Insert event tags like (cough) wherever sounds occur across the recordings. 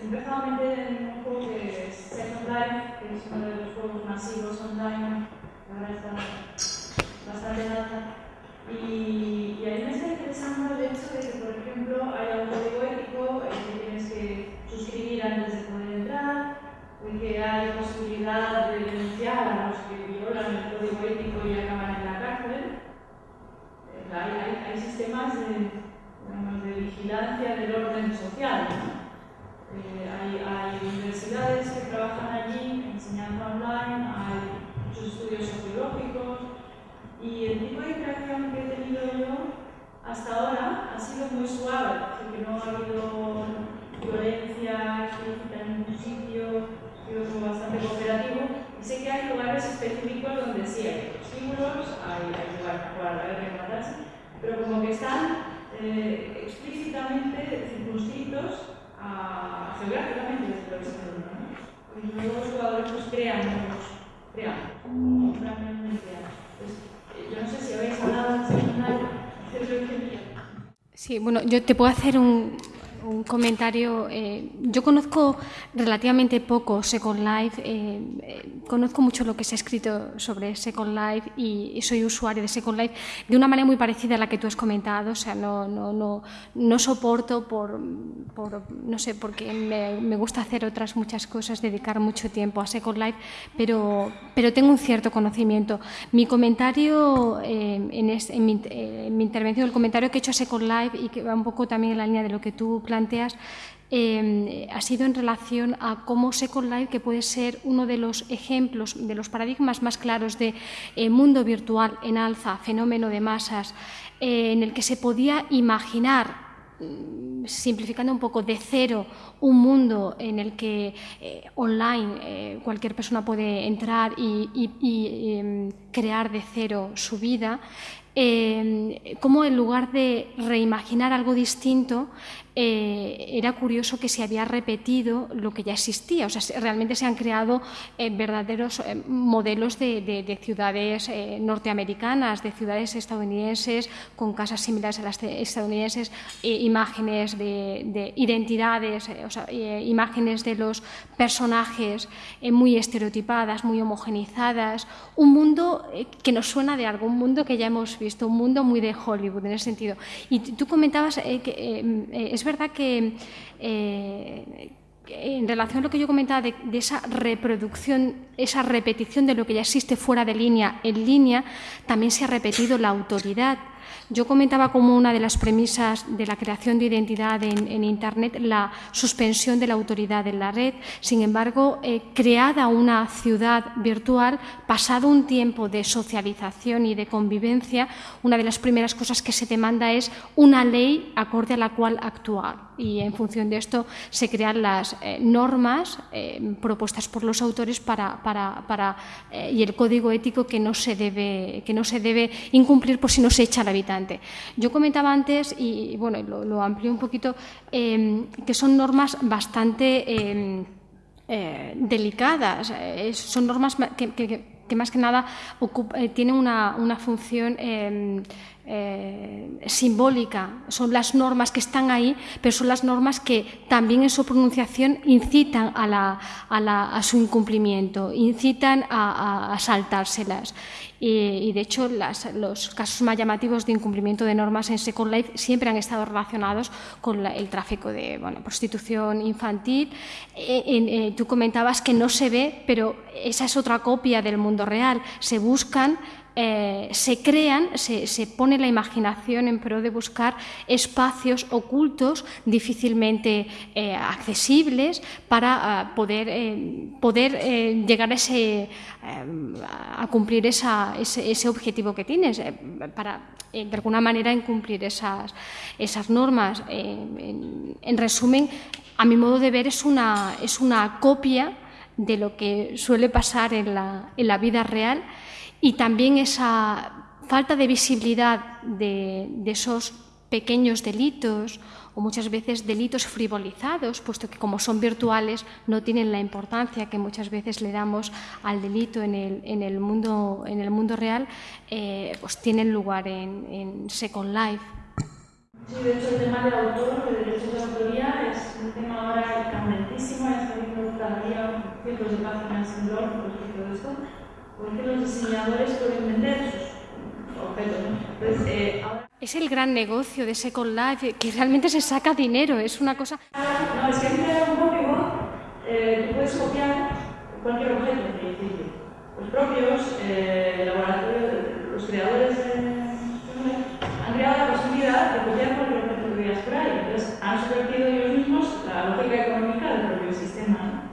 A meter en un juego que es Second Life, que es uno de los juegos masivos online, ahora está bastante alta. Y, y a me está interesando el hecho de que, por ejemplo, haya un código ético que tienes que suscribir antes de poder entrar, que hay posibilidad de denunciar a los que violan el código ético y acaban en la cárcel. Eh, Hay, hay- hay sistemas de, digamos, de vigilancia del orden social. ¿no? Eh, hay, universidades que trabajan allí, enseñando online, hay muchos estudios sociológicos y el tipo de interacción que he tenido yo hasta ahora ha sido muy suave, así que no ha habido violencia explícita en ningún sitio, ha sido bastante cooperativo y sé que hay lugares específicos donde sí hay estímulos, hay, hay lugares para guerra y pero como que están eh, explícitamente circunscritos a, ¿no? Y luego los jugadores pues crean crean. Pues, eh, yo no sé si habéis hablado de. (laughs) Sí, bueno, yo te puedo hacer un, un comentario. eh, yo conozco relativamente poco Second Life, eh, eh, conozco mucho lo que se ha escrito sobre Second Life y, y soy usuario de Second Life de una manera muy parecida a la que tú has comentado. O sea, no, no, no, no soporto por, por, no sé, porque me, me gusta hacer otras muchas cosas, dedicar mucho tiempo a Second Life, pero, pero tengo un cierto conocimiento. Mi comentario eh, en, es- en mi, eh, en mi intervención, el comentario que he hecho a Second Life y que va un poco también en la línea de lo que tú planteas, eh, ha sido en relación a cómo Second Life, que puede ser uno de los ejemplos, de los paradigmas más claros de eh, mundo virtual en alza, fenómeno de masas, eh, en el que se podía imaginar mm, simplificando un poco de cero un mundo en el que eh, online cualquier persona puede entrar y, em, crear de cero su vida, eh, como en lugar de reimaginar algo distinto, eh, era curioso que se había repetido lo que ya existía. O sea, se- realmente se han creado eh, verdaderos eh, modelos de, de- de ciudades eh, norteamericanas, de ciudades estadounidenses, con casas similares a las de- estadounidenses, eh, imágenes de, de identidades, eh, o sea, imágenes de los personajes muy estereotipadas, muy homogenizadas. Un mundo que nos suena de algo, un mundo que ya hemos visto, un mundo muy de Hollywood en ese sentido. Y tú comentabas que es verdad que eh, en relación a lo que yo comentaba de, de esa reproducción, esa repetición de lo que ya existe fuera de línea en línea, también se ha repetido la autoridad. Yo comentaba como una de las premisas de la creación de identidad en, Internet la suspensión de la autoridad en la red. Sin embargo, eh, creada una ciudad virtual, pasado un tiempo de socialización y de convivencia, una de las primeras cosas que se demanda es una ley acorde a la cual actuar. Y en función de esto se crean las eh, normas eh, propuestas por los autores para, para, para, eh, y el código ético que no, se debe, que no se debe incumplir por si no se echa al habitante. Yo comentaba antes, y bueno, lo, lo amplío un poquito, eh, que son normas bastante eh, delicadas, son normas ma- que, que- que más que nada tienen una, una función eh, simbólica, son las normas que están ahí, pero son las normas que también en su pronunciación incitan a, la- a la- a su incumplimiento, incitan a, a- saltárselas. Y, y, de hecho las- los casos más llamativos de incumplimiento de normas en Second Life siempre han estado relacionados con la- el tráfico de bueno, prostitución infantil. Eh, eh, tú comentabas que no se ve, pero esa es otra copia del mundo real. Se buscan eh, se crean, se, se pone la imaginación en pro de buscar espacios ocultos difícilmente eh, accesibles para ah, poder, eh, poder llegar a, ese, a cumplir esa- ese, objetivo que tienes, para de alguna manera incumplir esas, esas normas. En, en resumen, a mi modo de ver, es una, es una copia de lo que suele pasar en la, en la vida real y también esa falta de visibilidad de, de esos pequeños delitos o muchas veces delitos frivolizados, puesto que como son virtuales no tienen la importancia que muchas veces le damos al delito en el, en el, mundo, en el mundo real, eh, pues tienen lugar en, en Second Life. Sí, de hecho el tema del autor, de derechos de autoría, es un tema ahora candentísimo, está viendo cada día cientos de páginas en blog de esto, porque los diseñadores pueden vender sus objetos. Entonces, eh, ahora... Es el gran negocio de Second Life, que realmente se saca dinero, es una cosa... No, es que hay un código, eh, tú puedes copiar cualquier objeto en principio. Los propios eh, laboratorios, los creadores de han creado la posibilidad de copiar cualquier objeto que veas por ahí. Entonces, han subvertido ellos mismos la lógica económica del propio sistema.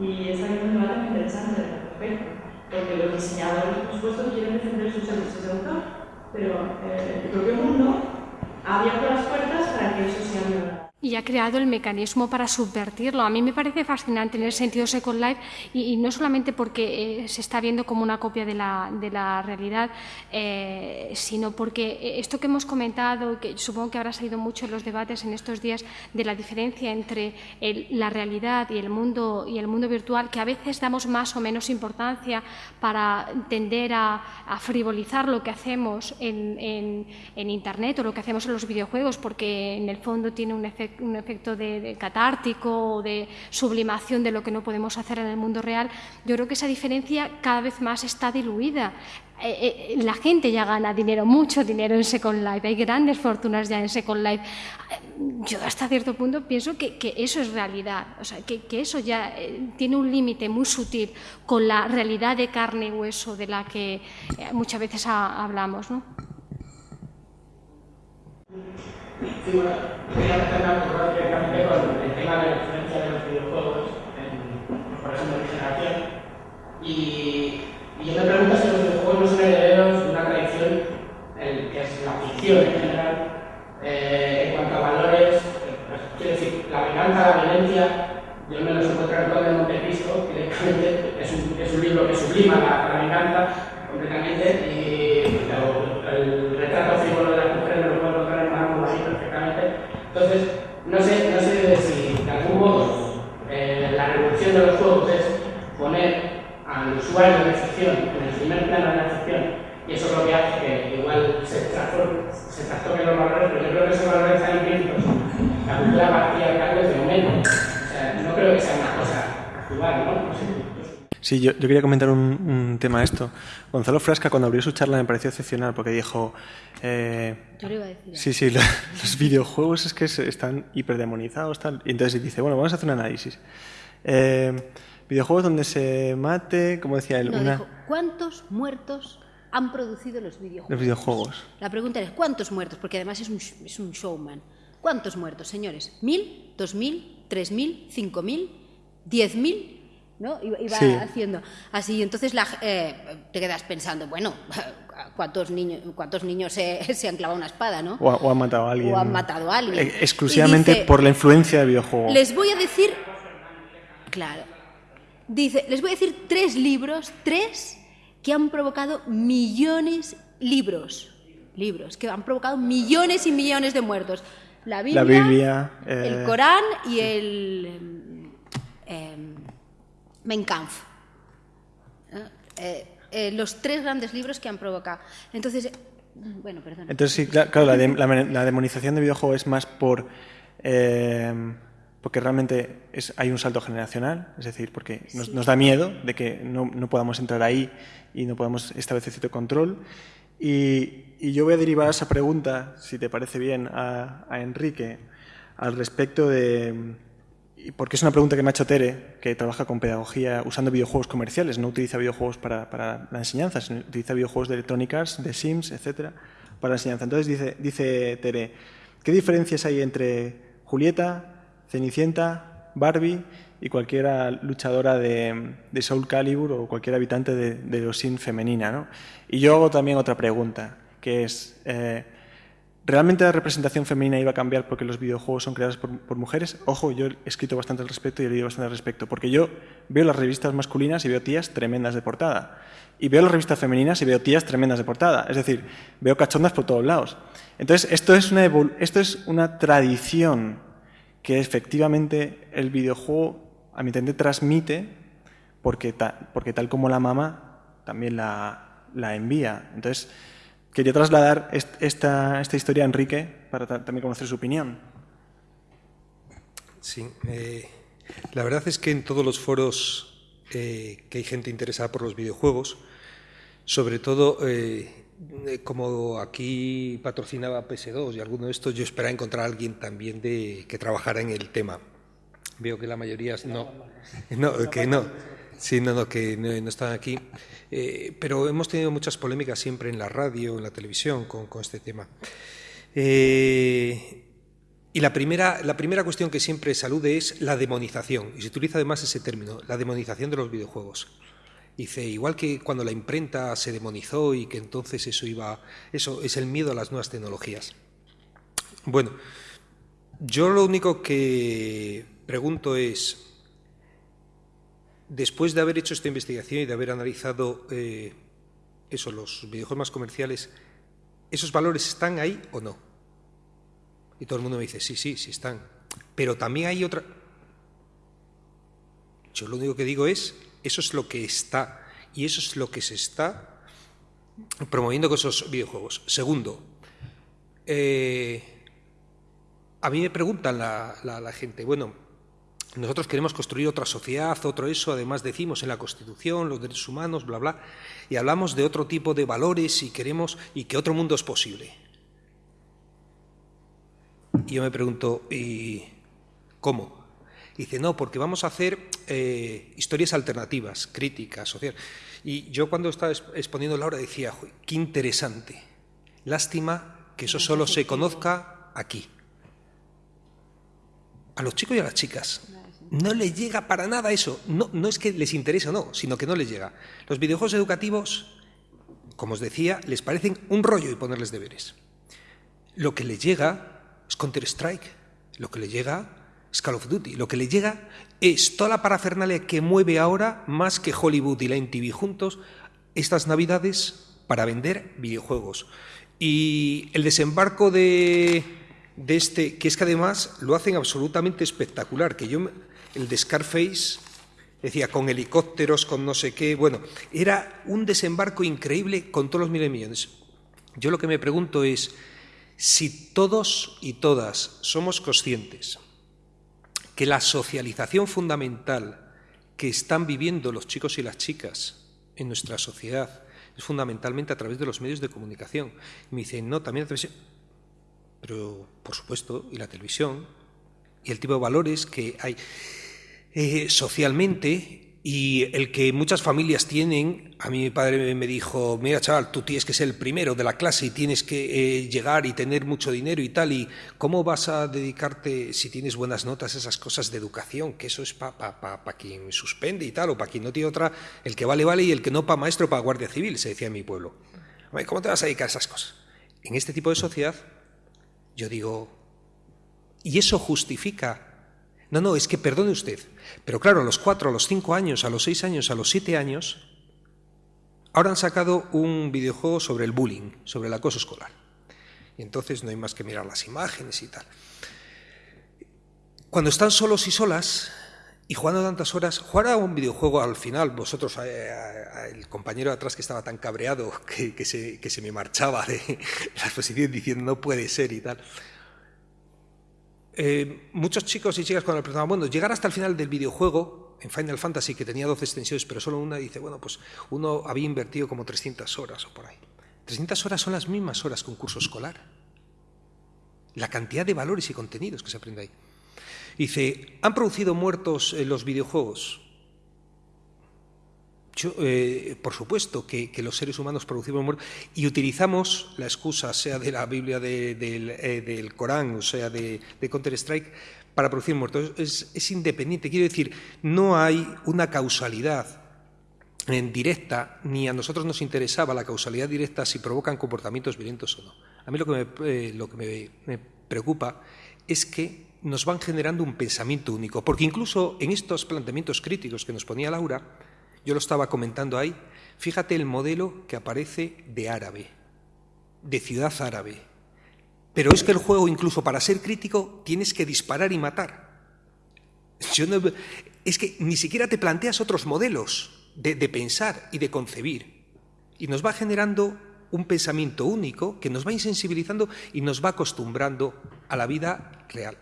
Y está habiendo un debate muy interesante al respecto. Porque los diseñadores, por supuesto, quieren defender pero eh, el propio mundo ha abierto las puertas para que eso violado y ha creado el mecanismo para subvertirlo. A mí me parece fascinante en el sentido Second Life y, no solamente porque eh, se está viendo como una copia de la, de la realidad, eh, sino porque esto que hemos comentado, que supongo que habrá salido mucho en los debates en estos días, de la diferencia entre la realidad y el, mundo, y el mundo virtual, que a veces damos más o menos importancia para tender a, frivolizar lo que hacemos en, en, en Internet o lo que hacemos en los videojuegos, porque en el fondo tiene un efecto un efecto de, catártico o de sublimación de lo que no podemos hacer en el mundo real, yo creo que esa diferencia cada vez más está diluida. Eh, eh, la gente ya gana dinero, mucho dinero en Second Life, hay grandes fortunas ya en Second Life. Yo hasta cierto punto pienso que, eso es realidad, o sea, que, eso ya eh, tiene un límite muy sutil con la realidad de carne y hueso de la que muchas veces hablamos. ¿no? Sí, bueno, quería empezar directamente con el tema de la influencia de los videojuegos en procesos de generación. Y, yo me pregunto si los videojuegos no son herederos de una tradición, que es la ficción en general, eh, en cuanto a valores. Pues, quiero decir, la venganza, la violencia, yo me los encuentro en el de Montecristo, (laughs) directamente es un, es un libro que sublima la, la venganza completamente y el retrato frívolo de las mujeres lo puedo encontrar en Marco así perfectamente. Entonces, no sé, no sé si de algún modo eh, la revolución de los juegos es poner al usuario de ficción en el primer plano de la ficción y eso es lo que hace que igual se, se trastoquen los valores, pero yo creo que esos valores están implícitos. La cultura patriarcal desde momento. O sea, no creo que sea una cosa actual, ¿no? no sé. Sí, yo, quería comentar un, tema de esto. Gonzalo Frasca, cuando abrió su charla, me pareció excepcional porque dijo. Eh, yo lo iba a decir. Sí, sí, (laughs) los, videojuegos es que están hiperdemonizados. Tal, y entonces dice: Bueno, vamos a hacer un análisis. Eh, videojuegos donde se mate, como decía él. una... ¿Cuántos muertos han producido los videojuegos? Los videojuegos. La pregunta es: ¿cuántos muertos? Porque además es un, es un showman. ¿Cuántos muertos, señores? ¿Mil? ¿Dos mil? ¿Tres mil? ¿Cinco mil? ¿Diez mil? ¿no? Iba, haciendo así. Entonces la, eh, te quedas pensando, bueno, (laughs) ¿cuántos niños, cuántos niños se, (laughs) se han clavado una espada, ¿no? O, han matado a alguien. O han matado a alguien. Eh, exclusivamente por la influencia del videojuego. Les voy a decir, claro, dice, les voy a decir tres libros, tres que han provocado millones, libros, libros, que han provocado millones y millones de muertos. La Biblia, el eh, Corán y el... Em, Mein Kampf. Eh, eh, los tres grandes libros que han provocado. Entonces, bueno, perdón. Entonces, sí, claro, la, demonización de videojuego es más por. Porque realmente es, hay un salto generacional, es decir, porque nos, da miedo de que no, no, podamos entrar ahí y no podamos establecer cierto control. Y, y, yo voy a derivar esa pregunta, si te parece bien, a, a Enrique, al respecto de, porque es una pregunta que me ha hecho Tere, que trabaja con pedagogía usando videojuegos comerciales, no utiliza videojuegos para, para la enseñanza, sino utiliza videojuegos de Electronic Arts, de Sims, etcétera, para la enseñanza. Entonces dice, dice Tere, ¿qué diferencias hay entre Julieta, Cenicienta, Barbie y cualquier luchadora de, Soul Calibur o cualquier habitante de, de Sims femenina? ¿no? Y yo hago también otra pregunta, que es... Eh, ¿Realmente la representación femenina iba a cambiar porque los videojuegos son creados por, mujeres? Ojo, yo he escrito bastante al respecto y he leído bastante al respecto, porque yo veo las revistas masculinas y veo tías tremendas de portada. Y veo las revistas femeninas y veo tías tremendas de portada. Es decir, veo cachondas por todos lados. Entonces, esto es una tradición que efectivamente el videojuego, a mi entender, transmite porque, porque tal como la mamá también la, la envía. Entonces, Quería trasladar esta, esta historia a Enrique para también conocer su opinión. Sí, eh, la verdad es que en todos los foros eh, que hay gente interesada por los videojuegos, sobre todo eh, como aquí patrocinaba PS2 y alguno de estos, yo esperaba encontrar a alguien también de, que trabajara en el tema. Veo que la mayoría no, (laughs) no que no, sí, no, no, que no, están aquí. pero hemos tenido muchas polémicas siempre en la radio, en la televisión con, con este tema. Eh, y la primera, la primera cuestión que siempre salude es la demonización, y se utiliza además ese término, la demonización de los videojuegos. Dice, igual que cuando la imprenta se demonizó y que entonces eso iba, eso es el miedo a las nuevas tecnologías. Bueno, yo lo único que pregunto es, después de haber hecho esta investigación y de haber analizado eh, eso, los videojuegos más comerciales, ¿esos valores están ahí o no? Y todo el mundo me dice, sí, sí, sí están. Pero también hay otra... Yo lo único que digo es, eso es lo que está, y eso es lo que se está promoviendo con esos videojuegos. Segundo, eh, a mí me preguntan la, la gente, bueno, nosotros queremos construir otra sociedad, otro eso, además decimos en la Constitución, los derechos humanos, bla, bla, y hablamos de otro tipo de valores y queremos, y que otro mundo es posible. Y yo me pregunto, ¿y cómo? Dice, no, porque vamos a hacer eh, historias alternativas, críticas, sociales. Y yo cuando estaba exponiendo la obra decía, qué interesante. Lástima que eso solo se conozca aquí. A los chicos y a las chicas. No les llega para nada eso. No, no es que les interese o no, sino que no les llega. Los videojuegos educativos, como os decía, les parecen un rollo y ponerles deberes. Lo que les llega es Counter-Strike. Lo que le llega es Call of Duty. Lo que le llega es toda la parafernalia que mueve ahora, más que Hollywood y la MTV juntos, estas navidades para vender videojuegos. Y el desembarco de, de este, que es que además lo hacen absolutamente espectacular, que yo, el de Scarface, decía, con helicópteros, con no sé qué, bueno, era un desembarco increíble con todos los miles de millones. Yo lo que me pregunto es, si todos y todas somos conscientes que la socialización fundamental que están viviendo los chicos y las chicas en nuestra sociedad es fundamentalmente a través de los medios de comunicación. Y me dicen, no, también la televisión. Pero, por supuesto, y la televisión, y el tipo de valores que hay eh, socialmente y el que muchas familias tienen, a mí mi padre me dijo, mira chaval, tú tienes que ser el primero de la clase y tienes que eh, llegar y tener mucho dinero y tal, y cómo vas a dedicarte, si tienes buenas notas, esas cosas de educación, que eso es para pa, pa, quien suspende y tal, o para quien no tiene otra, el que vale, vale, y el que no para maestro, para guardia civil, se decía en mi pueblo. ¿Cómo te vas a dedicar a esas cosas? En este tipo de sociedad, yo digo, ¿y eso justifica no, no, es que perdone usted. Pero claro, a los cuatro, a los cinco años, a los seis años, a los siete años, ahora han sacado un videojuego sobre el bullying, sobre el acoso escolar. Y entonces no hay más que mirar las imágenes y tal. Cuando están solos y solas y jugando tantas horas, jugar a un videojuego al final, vosotros, eh, el compañero de atrás que estaba tan cabreado que, se, que se me marchaba de (laughs) la exposición diciendo no puede ser y tal. Eh, muchos chicos y chicas cuando le preguntaban, bueno, llegar hasta el final del videojuego, en Final Fantasy, que tenía 12 extensiones, pero solo una, dice, bueno, pues uno había invertido como 300 horas o por ahí. 300 horas son las mismas horas que un curso escolar. La cantidad de valores y contenidos que se aprende ahí. Dice, ¿han producido muertos los videojuegos? Eh, por supuesto que, los seres humanos producimos muerte y utilizamos la excusa, sea de la Biblia eh, del Corán o sea de, Counter-Strike, para producir muertos. Es, independiente, quiero decir, no hay una causalidad en directa, ni a nosotros nos interesaba la causalidad directa si provocan comportamientos violentos o no. A mí lo que me, eh, lo que me preocupa es que nos van generando un pensamiento único, porque incluso en estos planteamientos críticos que nos ponía Laura, yo lo estaba comentando ahí. Fíjate el modelo que aparece de árabe, de ciudad árabe. Pero es que el juego, incluso para ser crítico, tienes que disparar y matar. es que ni siquiera te planteas otros modelos de, de pensar y de concebir. Y nos va generando un pensamiento único que nos va insensibilizando y nos va acostumbrando a la vida real.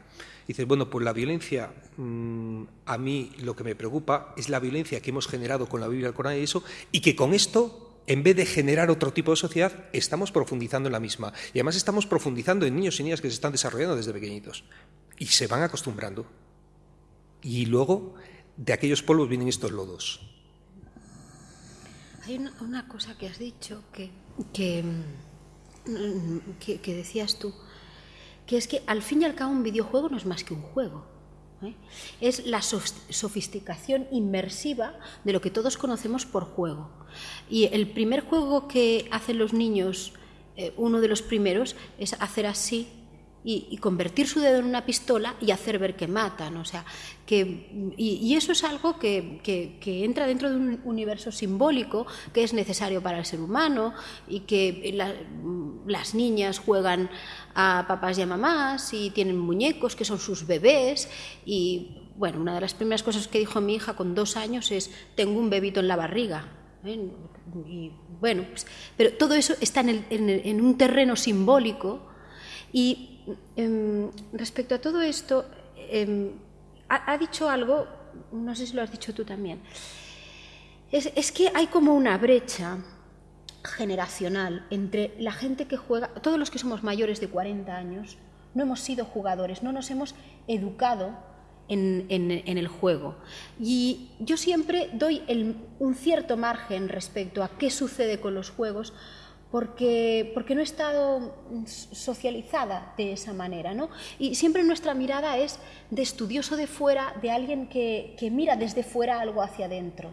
Dices, bueno, pues la violencia, mm, a mí lo que me preocupa es la violencia que hemos generado con la Biblia, el Corán y eso, y que con esto, en vez de generar otro tipo de sociedad, estamos profundizando en la misma. Y además estamos profundizando en niños y niñas que se están desarrollando desde pequeñitos. Y se van acostumbrando. Y luego, de aquellos polvos vienen estos lodos. Hay una, cosa que has dicho que, que, mm, que decías tú que es que al fin y al cabo un videojuego no es más que un juego. ¿eh? Es la sofisticación inmersiva de lo que todos conocemos por juego. Y el primer juego que hacen los niños, eh, uno de los primeros, es hacer así y, convertir su dedo en una pistola y hacer ver que matan. O sea, que, y, eso es algo que, que, entra dentro de un universo simbólico que es necesario para el ser humano y que las niñas juegan a papás y a mamás y tienen muñecos que son sus bebés y bueno, una de las primeras cosas que dijo mi hija con dos años es tengo un bebito en la barriga. ¿eh? Y bueno, pues, pero todo eso está en, en un terreno simbólico y Em, respecto a todo esto, em, ha, dicho algo, no sé si lo has dicho tú también, es, que hay como una brecha generacional entre la gente que juega, todos los que somos mayores de 40 años, no hemos sido jugadores, no nos hemos educado en, el juego. Y yo siempre doy un cierto margen respecto a qué sucede con los juegos, porque, porque no he estado socializada de esa manera. ¿no? Y siempre nuestra mirada es de estudioso de fuera, de alguien que, que mira desde fuera algo hacia adentro.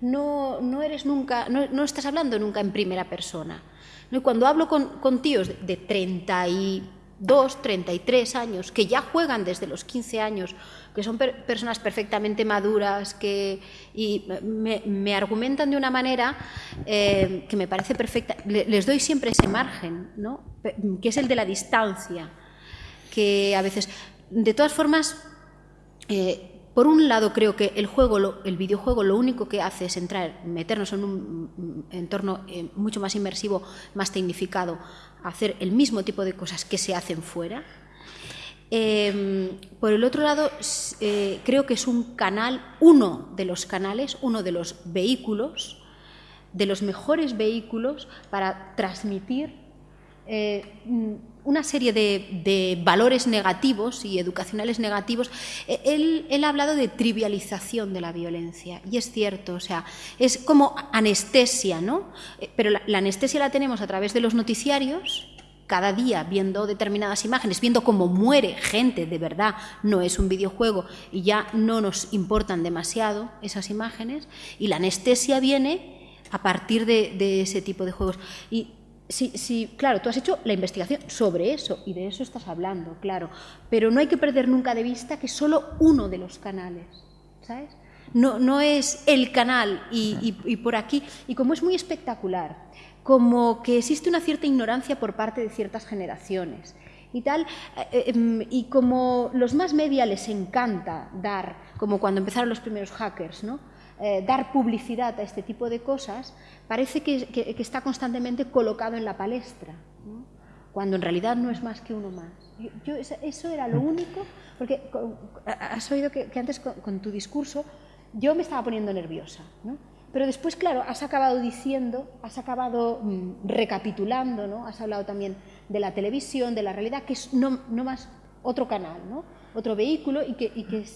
No, no, eres nunca, no, no, estás hablando nunca en primera persona. ¿no? Cuando hablo con, con tíos de, de 30 y dos, 33 años, que ya juegan desde los 15 años, que son personas perfectamente maduras, que y me, argumentan de una manera eh, que me parece perfecta. Les doy siempre ese margen, ¿no? que es el de la distancia, que a veces, de todas formas, eh, por un lado, creo que el juego, el videojuego, lo único que hace es entrar, meternos en un entorno eh, mucho más inmersivo, más tecnificado, hacer el mismo tipo de cosas que se hacen fuera. Em, por el otro lado, eh, creo que es un canal, uno de los canales, uno de los vehículos, de los mejores vehículos para transmitir eh, una serie de, valores negativos y educacionales negativos, e, él, ha hablado de trivialización de la violencia, y es cierto, o sea, es como anestesia, ¿no? Eh, pero la, anestesia la tenemos a través de los noticiarios, cada día viendo determinadas imágenes, viendo cómo muere gente de verdad, no es un videojuego y ya no nos importan demasiado esas imágenes, y la anestesia viene a partir de, de ese tipo de juegos. Y Sí, claro, tú has hecho la investigación sobre eso y de eso estás hablando, claro, pero no hay que perder nunca de vista que solo uno de los canales, ¿sabes? No, no es el canal y, por aquí, y como es muy espectacular, como que existe una cierta ignorancia por parte de ciertas generaciones y tal, eh, eh, em, y como los más media les encanta dar, como cuando empezaron los primeros hackers, ¿no? Eh, dar publicidad a este tipo de cosas, parece que, está constantemente colocado en la palestra, cuando en realidad no es más que uno más. Yo, eso era lo único, porque has oído que, antes con, tu discurso yo me estaba poniendo nerviosa, pero después, claro, has acabado diciendo, has acabado mm, recapitulando, ¿no? has hablado también de la televisión, de la realidad, que es no, más otro canal, ¿no? otro vehículo y que,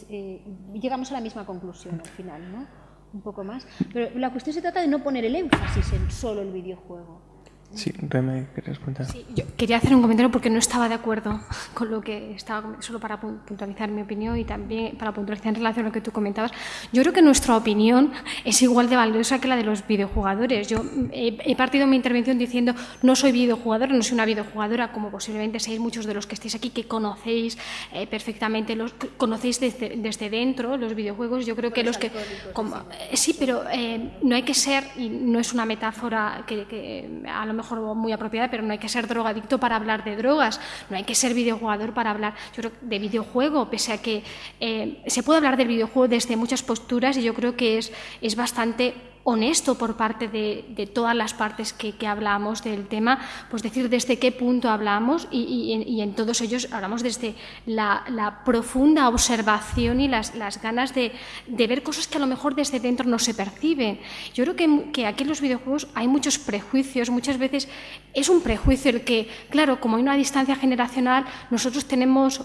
eh, llegamos a la misma conclusión al final. ¿no? un poco más. Pero la cuestión se trata de no poner el énfasis en solo el videojuego. Sí, Reme, ¿querías preguntar? Sí, yo quería hacer un comentario porque no estaba de acuerdo (laughs) con lo que estaba, solo para puntualizar mi opinión y también para puntualizar en relación a lo que tú comentabas. Yo creo que nuestra opinión es igual de valiosa que la de los videojugadores. Yo he, partido mi intervención diciendo no soy videojugadora, no soy una videojugadora, como posiblemente seáis muchos de los que estéis aquí, que conocéis eh, perfectamente, los conocéis desde, desde, dentro los videojuegos. Yo creo que los que... Como, eh, sí, pero eh, no hay que ser, y no es una metáfora que, que a lo mejor muy apropiada, pero no hay que ser drogadicto para hablar de drogas, no hay que ser videojugador para hablar de videojuego, pese a que eh, se puede hablar del videojuego desde muchas posturas y yo creo que es, es bastante honesto por parte de, todas las partes que, hablamos del tema, pues decir desde qué punto hablamos y, en todos ellos hablamos desde la, profunda observación y las, ganas de, ver cosas que a lo mejor desde dentro no se perciben. Yo creo que, que aquí en los videojuegos hay muchos prejuicios, muchas veces es un prejuicio el que, claro, como hay una distancia generacional, nosotros tenemos...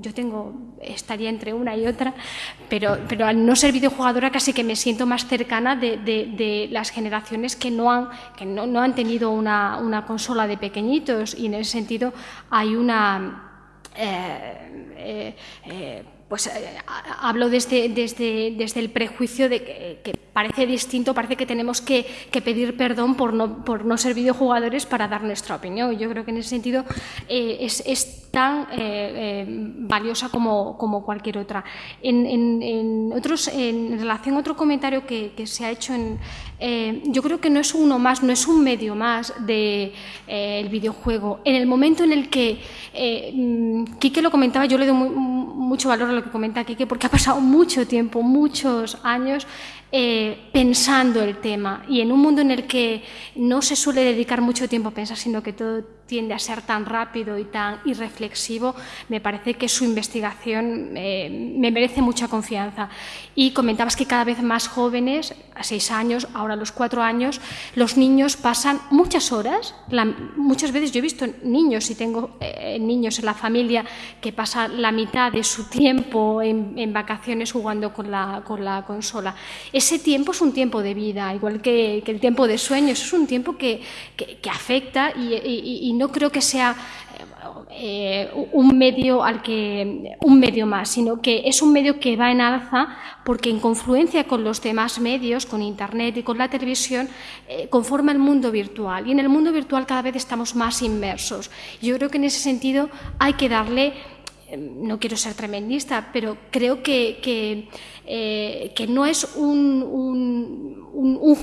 yo tengo, estaría entre una y otra, pero, pero al no ser videojugadora casi que me siento más cercana de, las generaciones que no han, que no, han tenido una, una, consola de pequeñitos y en ese sentido hay una... Eh, eh, eh, pues hablo desde, desde, desde, el prejuicio de que, parece distinto, parece que tenemos que, pedir perdón por no, por no ser videojugadores para dar nuestra opinión. Yo creo que en ese sentido es, es, tan valiosa como, cualquier otra. En, relación a otro comentario que, se ha hecho, en, yo creo que no es uno más, no es un medio más del de, videojuego. En el momento en el que, mm, Quique lo comentaba, yo le doy mucho valor a lo que comenta Kike, porque ha pasado mucho tiempo, muchos años eh, pensando el tema y en un mundo en el que no se suele dedicar mucho tiempo a pensar, sino que todo tiende a ser tan rápido y tan irreflexivo, me parece que su investigación eh, me merece mucha confianza. Y comentabas que cada vez más jóvenes, a seis años, ahora a los cuatro años, los niños pasan muchas horas, muchas veces yo he visto niños, y tengo eh, niños en la familia, que pasan la mitad de su tiempo en, vacaciones jugando con la, con la consola. Ese tiempo es un tiempo de vida, igual que, el tiempo de sueños, es un tiempo que, afecta creo que sea eh, un medio al que un medio más, sino que es un medio que va en alza porque en confluencia con los demás medios, con internet y con la televisión, eh, conforma el mundo virtual y en el mundo virtual cada vez estamos más inmersos. Yo creo que en ese sentido hay que darle Em, no quiero ser tremendista, pero creo que, que, eh, no es un,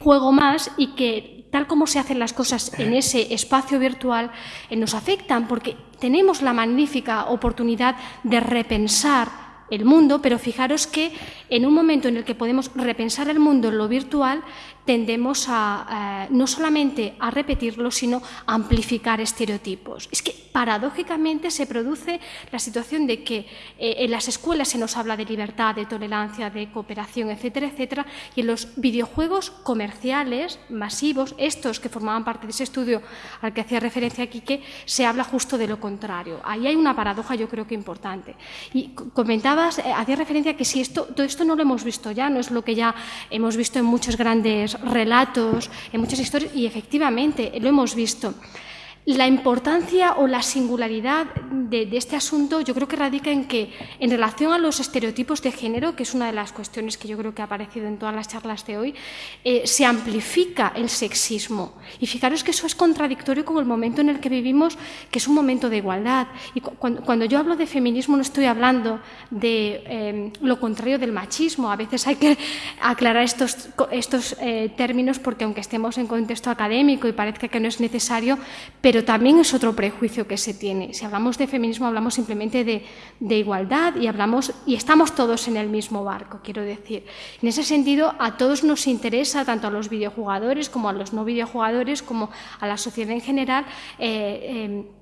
juego más y que tal como se hacen las cosas en ese espacio virtual eh, nos afectan porque tenemos la magnífica oportunidad de repensar el mundo, pero fijaros que en un momento en el que podemos repensar el mundo en lo virtual, tendemos a no solamente a repetirlo, sino a amplificar estereotipos. Es que paradójicamente se produce la situación de que eh, en las escuelas se nos habla de libertad, de tolerancia, de cooperación, etcétera, etcétera, y en los videojuegos comerciales masivos, estos que formaban parte de ese estudio al que hacía referencia Quique, se habla justo de lo contrario. Ahí hay una paradoja, yo creo que importante. Y comentabas, eh, hacía referencia que si esto, todo esto no lo hemos visto ya, no es lo que ya hemos visto en muchos grandes relatos, en muchas historias, y efectivamente lo hemos visto. La importancia o la singularidad de, este asunto yo creo que radica en que, en relación a los estereotipos de género, que es una de las cuestiones que yo creo que ha aparecido en todas las charlas de hoy, eh, se amplifica el sexismo. Y fijaros que eso es contradictorio con el momento en el que vivimos, que es un momento de igualdad. Y cuando, yo hablo de feminismo no estoy hablando de eh, lo contrario del machismo. A veces hay que aclarar estos, eh, términos porque aunque estemos en contexto académico y parezca que no es necesario, también es otro prejuicio que se tiene. Si hablamos de feminismo, hablamos simplemente de, igualdad y, hablamos, y estamos todos en el mismo barco, quiero decir. En ese sentido, a todos nos interesa, tanto a los videojugadores como a los no videojugadores, como a la sociedad en general, eh, eh,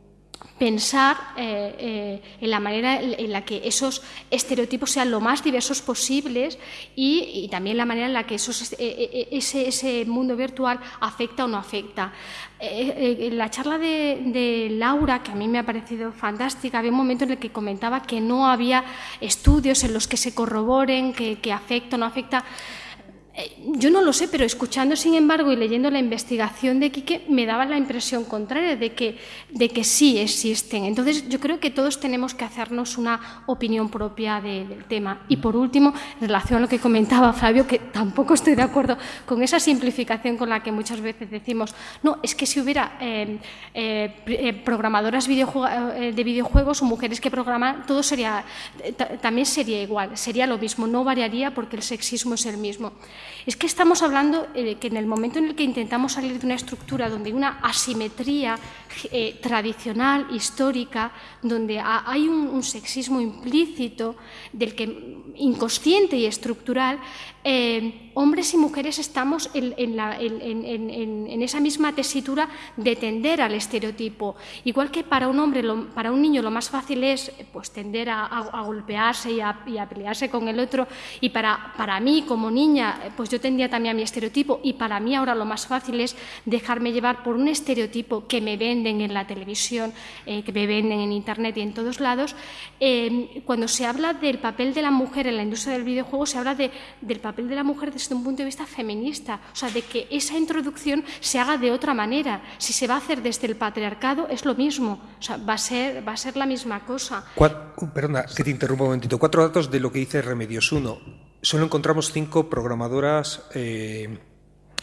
pensar eh, eh, en la manera en la que esos estereotipos sean lo más diversos posibles y, también la manera en la que esos, eh, ese, mundo virtual afecta o no afecta. en la charla de, Laura, que a mí me ha parecido fantástica, había un momento en el que comentaba que no había estudios en los que se corroboren que, que afecta o no afecta. Eh, yo no lo sé, pero escuchando, sin embargo, y leyendo la investigación de Quique, me daba la impresión contraria de que, de que sí existen. Entonces, yo creo que todos tenemos que hacernos una opinión propia del tema. Y por último, en relación a lo que comentaba Flavio, que tampoco estoy de acuerdo con esa simplificación con la que muchas veces decimos, no, es que si hubiera eh, eh, programadoras de videojuegos o mujeres que programan, todo sería, también sería igual, sería lo mismo, no variaría porque el sexismo es el mismo. Es que estamos hablando de que en el momento en el que intentamos salir de una estructura donde hay una asimetría eh, tradicional, histórica, donde hay un, sexismo implícito, del que inconsciente y estructural, eh, hombres y mujeres estamos en, esa misma tesitura de tender al estereotipo. Igual que para un hombre, para un niño lo más fácil es pues, tender a, golpearse y a, pelearse con el otro, y para, mí como niña, pues yo tendía también a mi estereotipo, y para mí ahora lo más fácil es dejarme llevar por un estereotipo que me venden en la televisión, eh, que me venden en Internet y en todos lados. Eh, cuando se habla del papel de la mujer en la industria del videojuego, se habla del papel de la mujer desde un punto de vista feminista, o sea, de que esa introducción se haga de otra manera. Si se va a hacer desde el patriarcado, es lo mismo, o sea, va a ser, va a ser la misma cosa. perdona, que te interrumpa un momentito. Cuatro datos de lo que dice Remedios. Uno, solo encontramos cinco programadoras eh,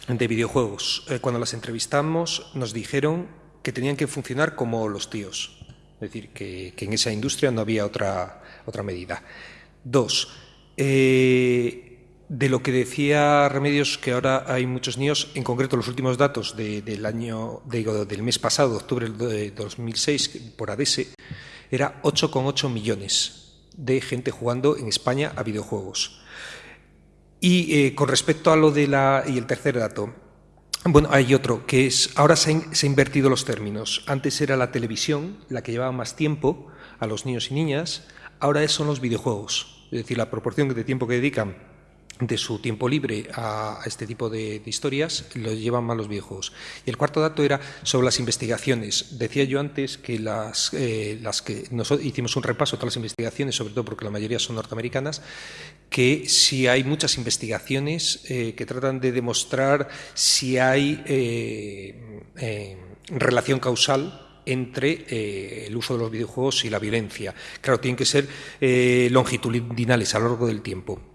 de videojuegos. Eh, cuando las entrevistamos, nos dijeron que tenían que funcionar como los tíos. Es decir, que, que en esa industria no había otra, otra medida. Dos, eh, de lo que decía Remedios, que ahora hay muchos niños, en concreto los últimos datos del año, del mes pasado, octubre de 2006, por ADESE, era 8,8 millones de gente jugando en España a videojuegos. Y eh, con respecto a lo de la. Y el tercer dato. Bueno, hay otro, que es. Ahora se han, se han invertido los términos. Antes era la televisión la que llevaba más tiempo a los niños y niñas, ahora son los videojuegos. Es decir, la proporción de tiempo que dedican de su tiempo libre a, este tipo de, historias lo llevan más los videojuegos. Y el cuarto dato era sobre las investigaciones. Decía yo antes que las, eh, las que nosotros hicimos un repaso de todas las investigaciones, sobre todo porque la mayoría son norteamericanas, que si hay muchas investigaciones eh, que tratan de demostrar si hay eh, relación causal entre el uso de los videojuegos y la violencia. Claro, tienen que ser longitudinales a lo largo del tiempo.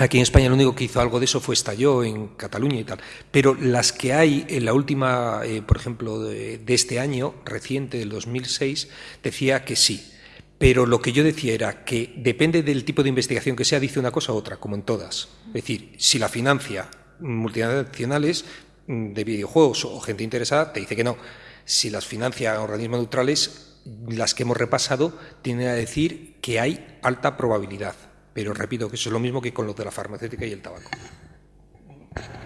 Aquí en España lo único que hizo algo de eso fue Estalló en Cataluña y tal. Pero las que hay en la última, eh, por ejemplo, de, este año, reciente, del 2006, decía que sí. Pero lo que yo decía era que depende del tipo de investigación que sea, dice una cosa u otra, como en todas. Es decir, si la financia multinacionales de videojuegos o gente interesada, te dice que no. Si las financia organismos neutrales, las que hemos repasado, tienen a decir que hay alta probabilidad. Pero repito que eso es lo mismo que con lo de la farmacéutica y el tabaco.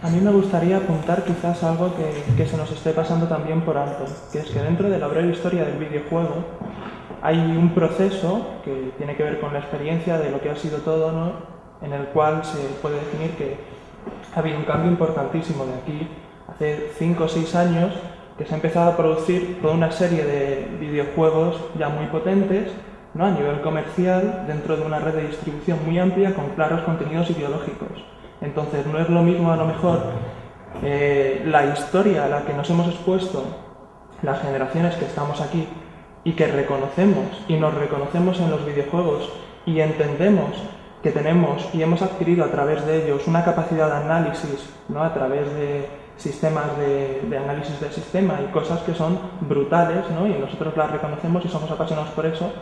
A mí me gustaría apuntar quizás algo que, se nos esté pasando también por alto, que es que dentro de la breve historia del videojuego hay un proceso que tiene que ver con la experiencia de lo que ha sido todo, ¿no? en el cual se puede definir que ha habido un cambio importantísimo de aquí hace 5 o 6 años que se ha empezado a producir toda una serie de videojuegos ya muy potentes ¿no? a nivel comercial dentro de una red de distribución muy amplia con claros contenidos ideológicos. Entonces no es lo mismo a lo mejor eh, la historia a la que nos hemos expuesto las generaciones que estamos aquí y que reconocemos y nos reconocemos en los videojuegos y entendemos que tenemos y hemos adquirido a través de ellos una capacidad de análisis, ¿no? a través de sistemas de, de, análisis del sistema y cosas que son brutales, ¿no? y nosotros las reconocemos y somos apasionados por eso,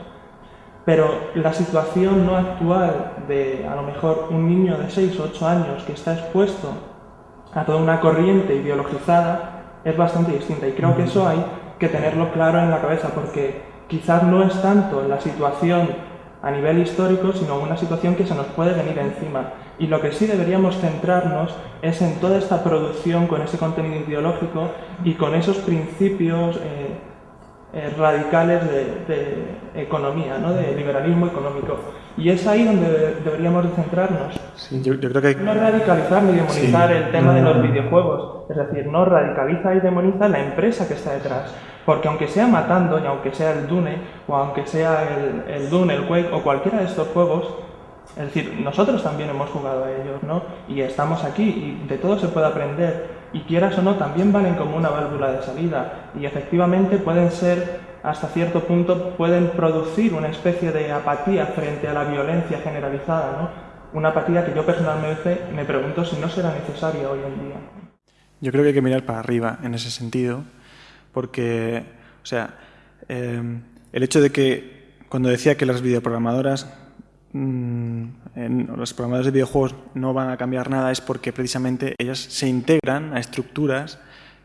pero la situación no actual de a lo mejor un niño de 6 o 8 años que está expuesto a toda una corriente ideologizada es bastante distinta y creo que eso hay que tenerlo claro en la cabeza porque quizás no es tanto la situación a nivel histórico, sino una situación que se nos puede venir encima. Y lo que sí deberíamos centrarnos es en toda esta producción con ese contenido ideológico y con esos principios eh, eh, radicales de, economía, ¿no? de liberalismo económico. Y es ahí donde deberíamos de centrarnos. yo, creo que No radicalizar ni demonizar el tema de los videojuegos, es decir, no radicaliza y demoniza la empresa que está detrás. Porque aunque sea Matando, y aunque sea el Dune, o aunque sea el, el Dune, el Quake, o cualquiera de estos juegos, es decir, nosotros también hemos jugado a ellos, ¿no? Y estamos aquí y de todo se puede aprender y quieras o no, también valen como una válvula de salida y efectivamente pueden ser, hasta cierto punto, pueden producir una especie de apatía frente a la violencia generalizada, ¿no? Una apatía que yo personalmente me pregunto si no será necesaria hoy en día. Yo creo que hay que mirar para arriba en ese sentido, porque, o sea, eh, el hecho de que cuando decía que las videoprogramadoras Mm, en los programadores de videojuegos no van a cambiar nada es porque precisamente ellas se integran a estructuras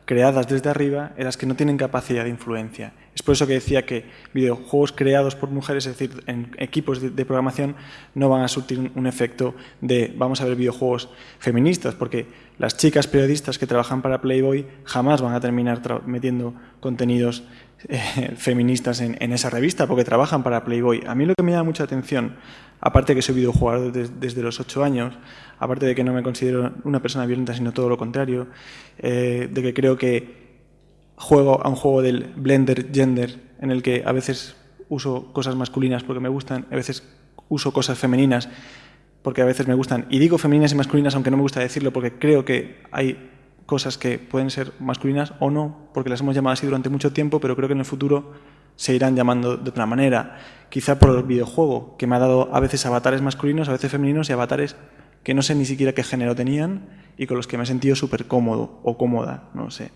creadas desde arriba en las que no tienen capacidad de influencia. Es por eso que decía que videojuegos creados por mujeres, es decir, en equipos de, programación, no van a surtir un efecto de vamos a ver videojuegos feministas, porque las chicas periodistas que trabajan para Playboy jamás van a terminar metiendo contenidos eh, feministas en, esa revista, porque trabajan para Playboy. A mí lo que me llama mucha atención, aparte de que soy videojugador desde los ocho años, aparte de que no me considero una persona violenta, sino todo lo contrario, eh, de que creo que juego a un juego del blender gender, en el que a veces uso cosas masculinas porque me gustan, a veces uso cosas femeninas porque a veces me gustan. Y digo femeninas y masculinas, aunque no me gusta decirlo, porque creo que hay cosas que pueden ser masculinas o no, porque las hemos llamado así durante mucho tiempo, pero creo que en el futuro se irán llamando de otra manera. Quizá por el videojuego, que me ha dado a veces avatares masculinos, a veces femeninos y avatares que no sé ni siquiera qué género tenían y con los que me he sentido súper cómodo o cómoda, no sé.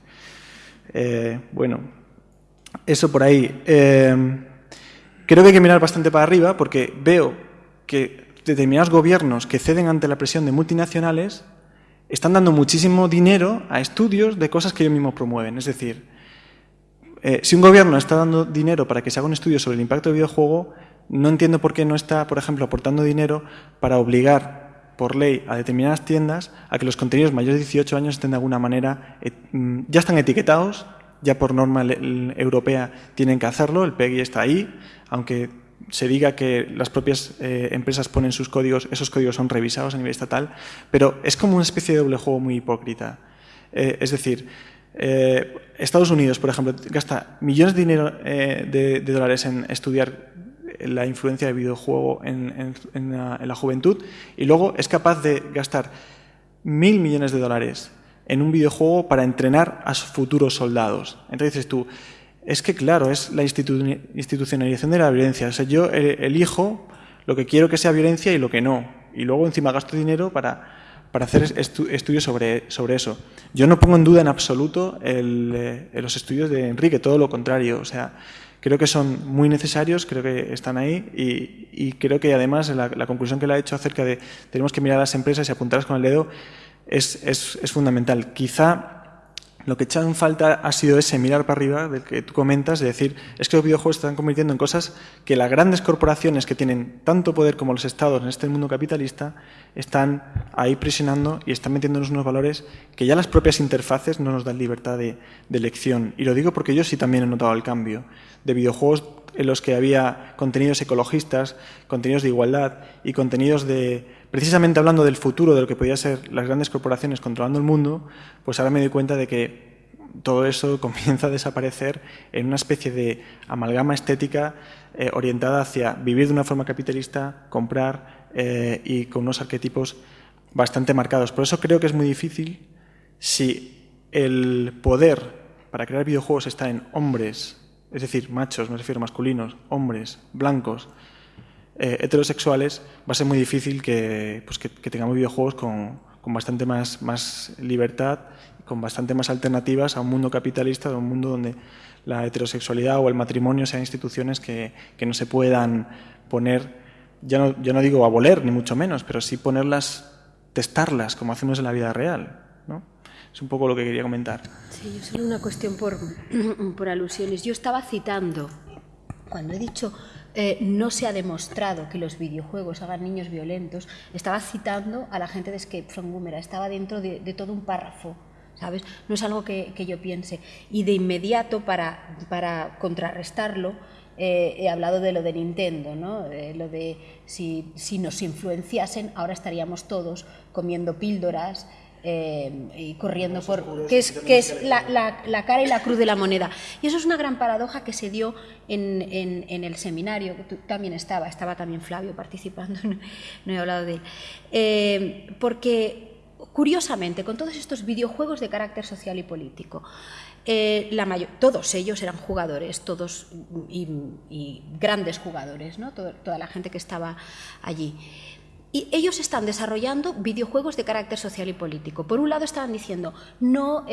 Eh, bueno, eso por ahí. Eh, creo que hay que mirar bastante para arriba porque veo que determinados gobiernos que ceden ante la presión de multinacionales están dando muchísimo dinero a estudios de cosas que ellos mismos promueven. Es decir, eh, si un gobierno está dando dinero para que se haga un estudio sobre el impacto del videojuego, no entiendo por qué no está, por ejemplo, aportando dinero para obligar por ley a determinadas tiendas a que los contenidos mayores de 18 años estén de alguna manera, eh, mm, ya están etiquetados, ya por norma europea tienen que hacerlo, el PEGI está ahí, aunque se diga que las propias eh, empresas ponen sus códigos, esos códigos son revisados a nivel estatal, pero es como una especie de doble juego muy hipócrita. Es decir, Estados Unidos, por ejemplo, gasta millones de, dinero, de dólares en estudiar la influencia del videojuego en, la, juventud y luego es capaz de gastar mil millones de dólares en un videojuego para entrenar a sus futuros soldados. Entonces dices tú, es que claro, es la institucionalización de la violencia. O sea, yo elijo lo que quiero que sea violencia y lo que no. Y luego encima gasto dinero para, para hacer estudios sobre, sobre eso. Yo no pongo en duda en absoluto eh, los estudios de Enrique, todo lo contrario. O sea, creo que son muy necesarios, creo que están ahí y, creo que además la, conclusión que le ha hecho acerca de tenemos que mirar a las empresas y apuntarlas con el dedo es, es, fundamental. Quizá lo que echan falta ha sido ese mirar para arriba del que tú comentas, de decir, es que los videojuegos se están convirtiendo en cosas que las grandes corporaciones que tienen tanto poder como los estados en este mundo capitalista están ahí presionando y están metiéndonos unos valores que ya las propias interfaces no nos dan libertad de elección. Y lo digo porque yo sí también he notado el cambio de videojuegos en los que había contenidos ecologistas, contenidos de igualdad y contenidos de, precisamente hablando del futuro, de lo que podían ser las grandes corporaciones controlando el mundo, pues ahora me doy cuenta de que todo eso (laughs) comienza a desaparecer en una especie de amalgama estética eh, orientada hacia vivir de una forma capitalista, comprar eh, y con unos arquetipos bastante marcados. Por eso creo que es muy difícil si el poder para crear videojuegos está en hombres es decir, machos, me refiero masculinos, hombres, blancos, eh, heterosexuales, va a ser muy difícil que, pues que, tengamos videojuegos con, con, bastante más, más libertad, con bastante más alternativas a un mundo capitalista, a un mundo donde la heterosexualidad o el matrimonio sean instituciones que, que no se puedan poner, ya no, ya no digo aboler, ni mucho menos, pero sí ponerlas, testarlas, como hacemos en la vida real. ¿no? Es un poco lo que quería comentar. Sí, solo una cuestión por, (clears throat) por alusiones. Yo estaba citando, cuando he dicho eh, no se ha demostrado que los videojuegos hagan niños violentos, estaba citando a la gente de Escape from Woomera, estaba dentro de, todo un párrafo. ¿Sabes? No es algo que, yo piense. Y de inmediato, para, para contrarrestarlo, eh, he hablado de lo de Nintendo, ¿no? lo de si, si, nos influenciasen, ahora estaríamos todos comiendo píldoras eh, y corriendo por que es, que es la, la, cara y la cruz de la moneda. Y eso es una gran paradoja que se dio en, en, el seminario, que tú también estaba, estaba también Flavio participando, (laughs) no, he hablado de él. Eh, porque, curiosamente, con todos estos videojuegos de carácter social y político, eh, la mayor, todos ellos eran jugadores, todos y, grandes jugadores, ¿no? toda la gente que estaba allí. Y ellos están desarrollando videojuegos de carácter social y político. Por un lado estaban diciendo, no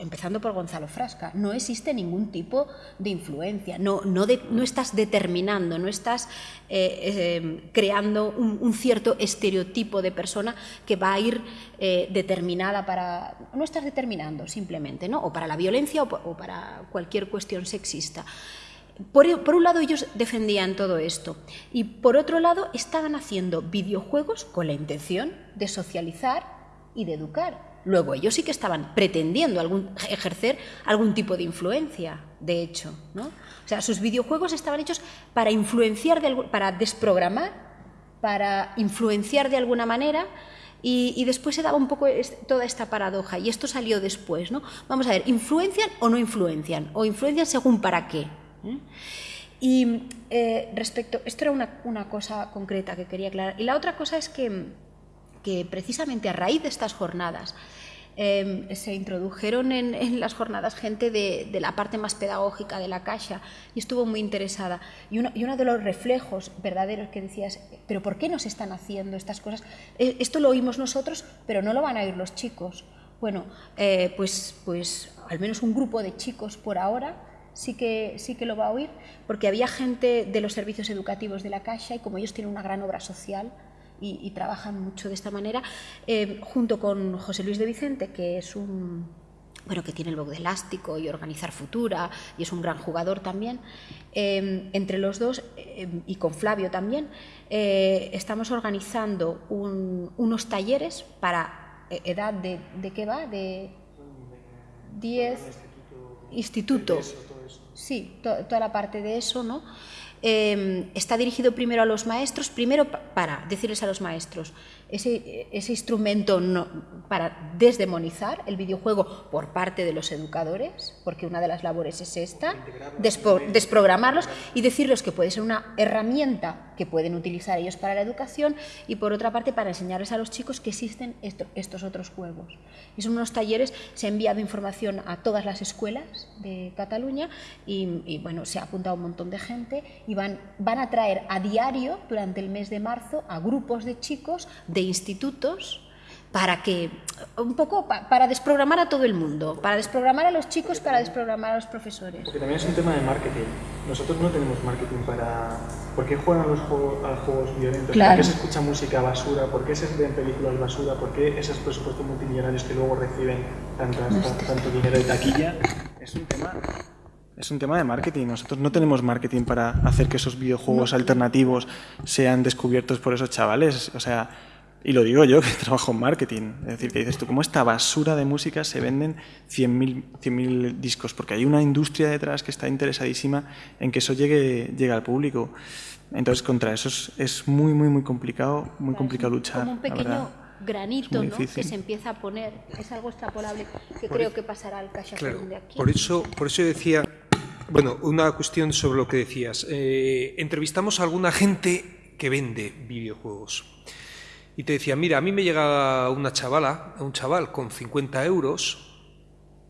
empezando por Gonzalo Frasca, no existe ningún tipo de influencia, no, no, no estás determinando, no estás eh, eh, creando un, cierto estereotipo de persona que va a ir eh, determinada para... No estás determinando simplemente, ¿no? o para la violencia o para cualquier cuestión sexista. Por, un lado ellos defendían todo esto y por otro lado estaban haciendo videojuegos con la intención de socializar y de educar. Luego ellos sí que estaban pretendiendo ejercer algún tipo de influencia, de hecho. ¿no? O sea, sus videojuegos estaban hechos para influenciar, para desprogramar, para influenciar de alguna manera y, y, después se daba un poco toda esta paradoja y esto salió después. ¿no? Vamos a ver, ¿influencian o no influencian? ¿O influencian según para qué? ¿Eh? Y eh, respecto, esto era una, cosa concreta que quería aclarar. Y la otra cosa es que, que precisamente a raíz de estas jornadas em, se introdujeron en, las jornadas gente de, la parte más pedagógica de la Caixa y estuvo muy interesada. Y uno, y uno de los reflejos verdaderos que decías, pero ¿por qué nos están haciendo estas cosas? E, esto lo oímos nosotros, pero no lo van a oír los chicos. Bueno, eh, pues, pues al menos un grupo de chicos por ahora sí que, sí que lo va a oír, porque había gente de los servicios educativos de la Caixa y como ellos tienen una gran obra social y, trabajan mucho de esta manera, eh, junto con José Luis de Vicente, que es un bueno, que tiene el blog de Elástico y Organizar Futura, y es un gran jugador también, eh, entre los dos, eh, y con Flavio también, estamos organizando unos talleres para edad de, ¿de qué va? De 10 instituto. Sí, toda la parte de eso, ¿no? Em, está dirigido primero a los maestros, primero para decirles a los maestros, ese, instrumento para desdemonizar el videojuego por parte de los educadores, porque una de las labores es esta, desprogramarlos y decirles que puede ser una herramienta que pueden utilizar ellos para la educación y por otra parte para enseñarles a los chicos que existen estos otros juegos. Y son unos talleres, se ha enviado información a todas las escuelas de Cataluña y, y bueno, se ha apuntado un montón de gente y van, van a traer a diario durante el mes de marzo a grupos de chicos de institutos para que un poco para desprogramar a todo el mundo, para desprogramar a los chicos, para desprogramar a los profesores. Porque también es un tema de marketing. Nosotros no tenemos marketing para ¿por qué juegan los juegos, a los juegos violentos? ¿Por qué se escucha música basura? ¿Por qué se ven películas basura? ¿Por qué esos presupuestos multimillonarios que luego reciben tanto dinero de taquilla? Es un tema es un tema de marketing. Nosotros no tenemos marketing para hacer que esos videojuegos alternativos sean descubiertos por esos chavales. O sea, y lo digo yo que (laughs) trabajo en marketing. Es decir, que dices tú, ¿cómo esta basura de música se venden 100.000 discos? Porque hay una industria detrás que está interesadísima en que eso llegue, llegue al público. Entonces, contra eso es, muy, muy, muy complicado, muy complicado luchar. Como un pequeño granito ¿no? que se empieza a poner. Es algo extrapolable que creo que pasará al Caixa de aquí. Por eso, por eso decía bueno, una cuestión sobre lo que decías. Eh, entrevistamos a alguna gente que vende videojuegos. Y te decía, mira, a mí me llega una chavala, un chaval con 50 euros,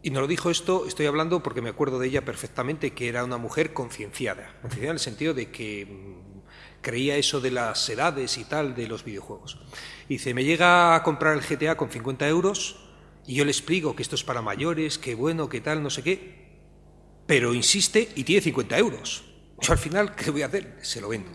y nos lo dijo esto, estoy hablando porque me acuerdo de ella perfectamente, que era una mujer concienciada, concienciada en el sentido de que mm, creía eso de las edades y tal de los videojuegos. Y dice, me llega a comprar el GTA con 50 euros y yo le explico que esto es para mayores, que bueno, que tal, no sé qué, pero insiste y tiene 50 euros. Yo al final, ¿qué voy a hacer? Se lo vendo.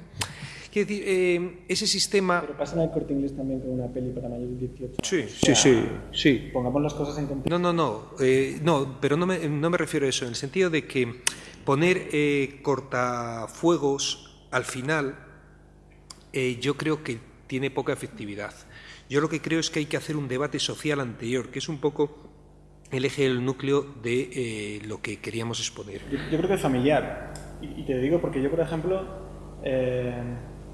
Quiero decir, eh, ese sistema... Pero pasa en el corte inglés también con una peli para mayores de 18. Sí, sí, sí, sí. Pongamos las cosas en contexto. No, no, no, eh, no pero no me, no me, refiero a eso, en el sentido de que poner eh, cortafuegos al final yo creo que tiene poca efectividad. Yo lo que creo es que hay que hacer un debate social anterior, que es un poco el eje, el núcleo de lo que queríamos exponer. Yo, creo que es familiar. Y, te digo porque yo, por ejemplo,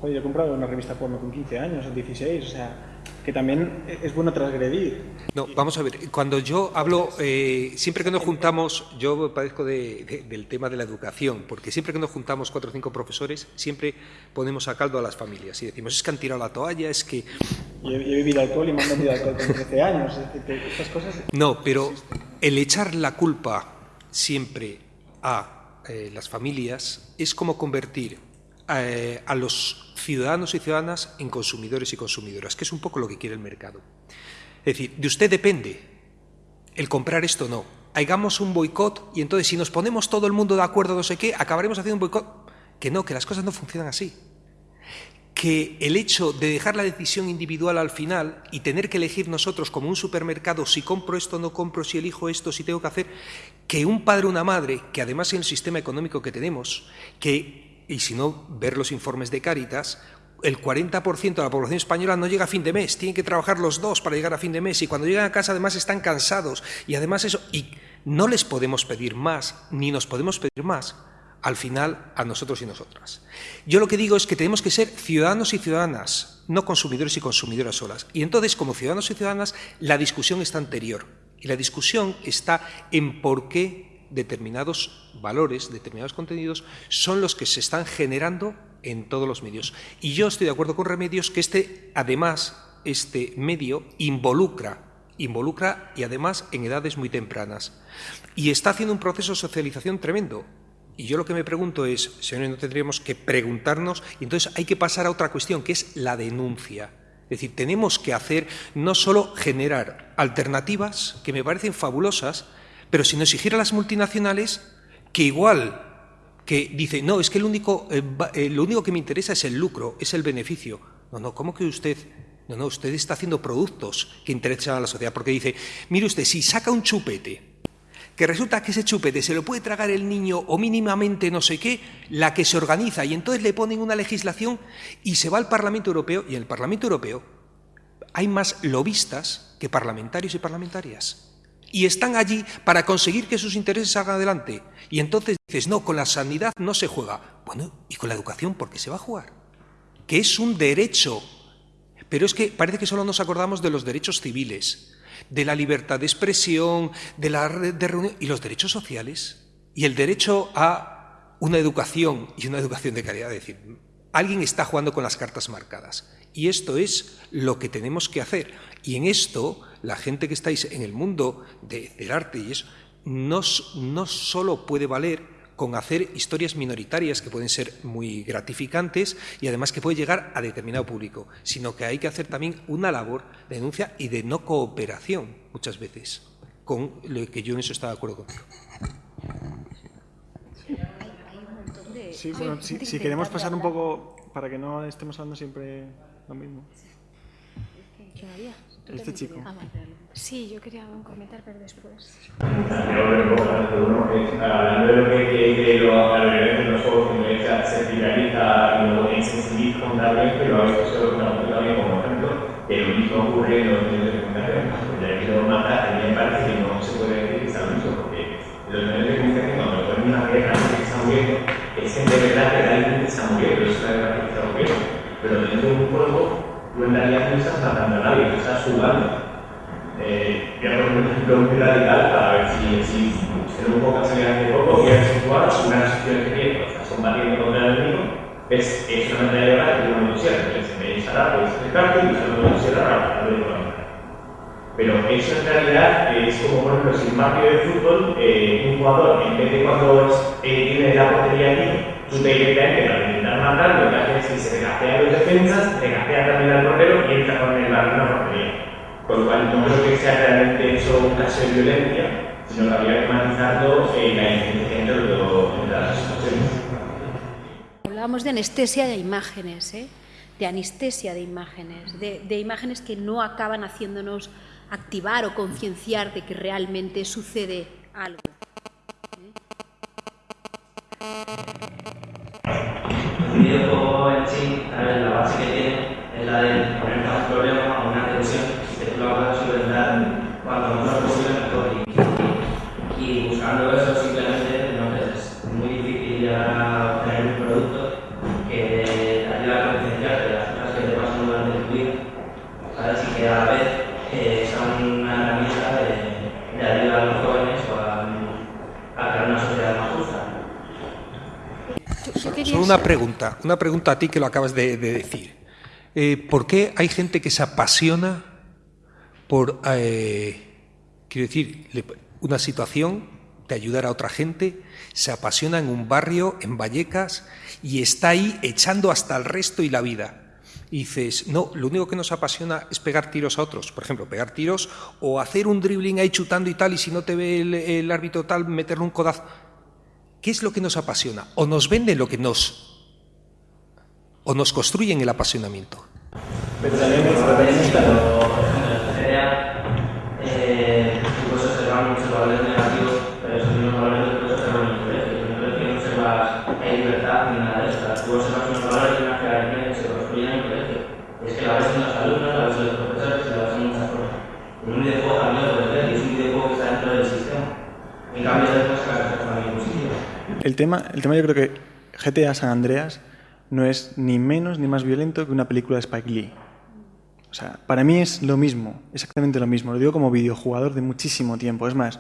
eh, yo he comprado una revista porno con 15 años o 16, o sea, que también es bueno transgredir. No, vamos a ver, cuando yo hablo, eh, siempre que nos juntamos, yo padezco del tema de la educación, porque siempre que nos juntamos cuatro o cinco profesores, siempre ponemos a caldo a las familias y decimos, es que han tirado la toalla, es que... Yo he, bebido alcohol y me han vendido alcohol con 13 años, estas cosas... No, pero el echar la culpa siempre a eh, las familias es como convertir eh, a los ciudadanos y ciudadanas en consumidores y consumidoras, que es un poco lo que quiere el mercado. Es decir, de usted depende el comprar esto o no. Hagamos un boicot y entonces si nos ponemos todo el mundo de acuerdo no sé qué, acabaremos haciendo un boicot. Que no, que las cosas no funcionan así que el hecho de dejar la decisión individual al final y tener que elegir nosotros como un supermercado si compro esto no compro, si elijo esto, si tengo que hacer, que un padre o una madre, que además en el sistema económico que tenemos, que, y si no, ver los informes de Cáritas, el 40% de la población española no llega a fin de mes, tienen que trabajar los dos para llegar a fin de mes y cuando llegan a casa además están cansados y además eso, y no les podemos pedir más, ni nos podemos pedir más al final a nosotros y nosotras. Yo lo que digo es que tenemos que ser ciudadanos y ciudadanas, no consumidores y consumidoras solas. Y entonces, como ciudadanos y ciudadanas, la discusión está anterior. Y la discusión está en por qué determinados valores, determinados contenidos, son los que se están generando en todos los medios. Y yo estoy de acuerdo con Remedios que este, además, este medio involucra involucra y además en edades muy tempranas. Y está haciendo un proceso de socialización tremendo. Y yo lo que me pregunto es, señores, no tendríamos que preguntarnos, y entonces hay que pasar a otra cuestión, que es la denuncia. Es decir, tenemos que hacer, no solo generar alternativas, que me parecen fabulosas, pero sino exigir a las multinacionales que igual que dicen, no, es que eh, eh, lo único que me interesa es el lucro, es el beneficio. No, no, ¿cómo que usted no, no, usted está haciendo productos que interesan a la sociedad, porque dice, mire usted, si saca un chupete que resulta que ese chupete se lo puede tragar el niño o mínimamente no sé qué, la que se organiza y entonces le ponen una legislación y se va al Parlamento Europeo y en el Parlamento Europeo hay más lobistas que parlamentarios y parlamentarias. Y están allí para conseguir que sus intereses salgan adelante. Y entonces dices, no, con la sanidad no se juega. Bueno, ¿y con la educación por qué se va a jugar? Que es un derecho. Pero es que parece que solo nos acordamos de los derechos civiles de la libertad de expresión, de la de reunión y los derechos sociales y el derecho a una educación y una educación de calidad. Es decir, alguien está jugando con las cartas marcadas y esto es lo que tenemos que hacer. Y en esto, la gente que estáis en el mundo del arte y eso, no, no solo puede valer con hacer historias minoritarias que pueden ser muy gratificantes y además que puede llegar a determinado público, sino que hay que hacer también una labor de denuncia y de no cooperación muchas veces, con lo que yo en eso estaba de acuerdo contigo. Sí, bueno, si, si queremos pasar un poco, para que no estemos hablando siempre lo mismo. Este chico. Sí, yo quería comentar, pero después. Hablando de lo que lo, a de los juegos que se viraliza y lo insensibiliza contablemente, pero a veces se lo también como ejemplo, que lo mismo ocurre en los medios de comunicación. Ya que lo mata, a mí me parece que no se puede decir que está mismo, porque los medios de comunicación, cuando ponen una guerra que está muriendo, es que de verdad que realmente está muriendo, es una guerra que está muriendo. Pero dentro de un juego, tú en realidad no estás matando a nadie, estás jugando. Eh, poner un ejemplo muy radical para ver si, si en un poco se hace poco, que es jugar una situación que tiene, estás combatiendo contra el enemigo, es, es una guerra que tiene una motosierra, entonces en vez de instalar, puedes acercarte y usar una motosierra para de una pero eso en realidad es como, por ejemplo, si un partido de fútbol, eh, un jugador, en vez de cuando eh, tiene la portería aquí, tú te directamente para intentar matar, lo que hace es que se regatea los defensas, regatea también al portero y entra con el balón a la portería. Con lo cual no creo que sea realmente eso un caso de violencia, sino que habría que matizarlo en la inteligencia de, de las situaciones. Hablábamos de anestesia de imágenes, ¿eh? de anestesia de imágenes, de, de imágenes que no acaban haciéndonos activar o concienciar de que realmente sucede algo. El videojuego en sí, la base que tiene es la de poner más problema a una tensión que tú lo vas a solventar cuanto menos posible mejor. Y, y, buscando eso simplemente Solo una pregunta, una pregunta a ti que lo acabas de, de decir. Eh, ¿Por qué hay gente que se apasiona por, eh, quiero decir, una situación de ayudar a otra gente, se apasiona en un barrio, en Vallecas, y está ahí echando hasta el resto y la vida. Y dices, no, lo único que nos apasiona es pegar tiros a otros. Por ejemplo, pegar tiros o hacer un dribbling ahí chutando y tal, y si no te ve el, el árbitro tal, meterle un codazo. ¿Qué es lo que nos apasiona? O nos vende lo que nos... o nos construyen el apasionamiento. Me sorprende cuando, eh, tú puedes observar muchos valores negativos, pero esos mismos valores los puedes observar en el colegio. En el colegio no observas hay libertad ni nada de eso. Tú observas unos valores y unas jerarquías que se construyen en el colegio. Y es que la ves en los alumnos, la ves en los profesores, la ves en muchas cosas. En un videojuego también lo puedes ver, y es un videojuego que está dentro del sistema. En cambio, después sacas cosas también positivas. El tema, el tema yo creo que GTA San Andreas no es ni menos ni más violento que una película de Spike Lee. O sea, para mí es lo mismo, exactamente lo mismo. Lo digo como videojugador de muchísimo tiempo. Es más,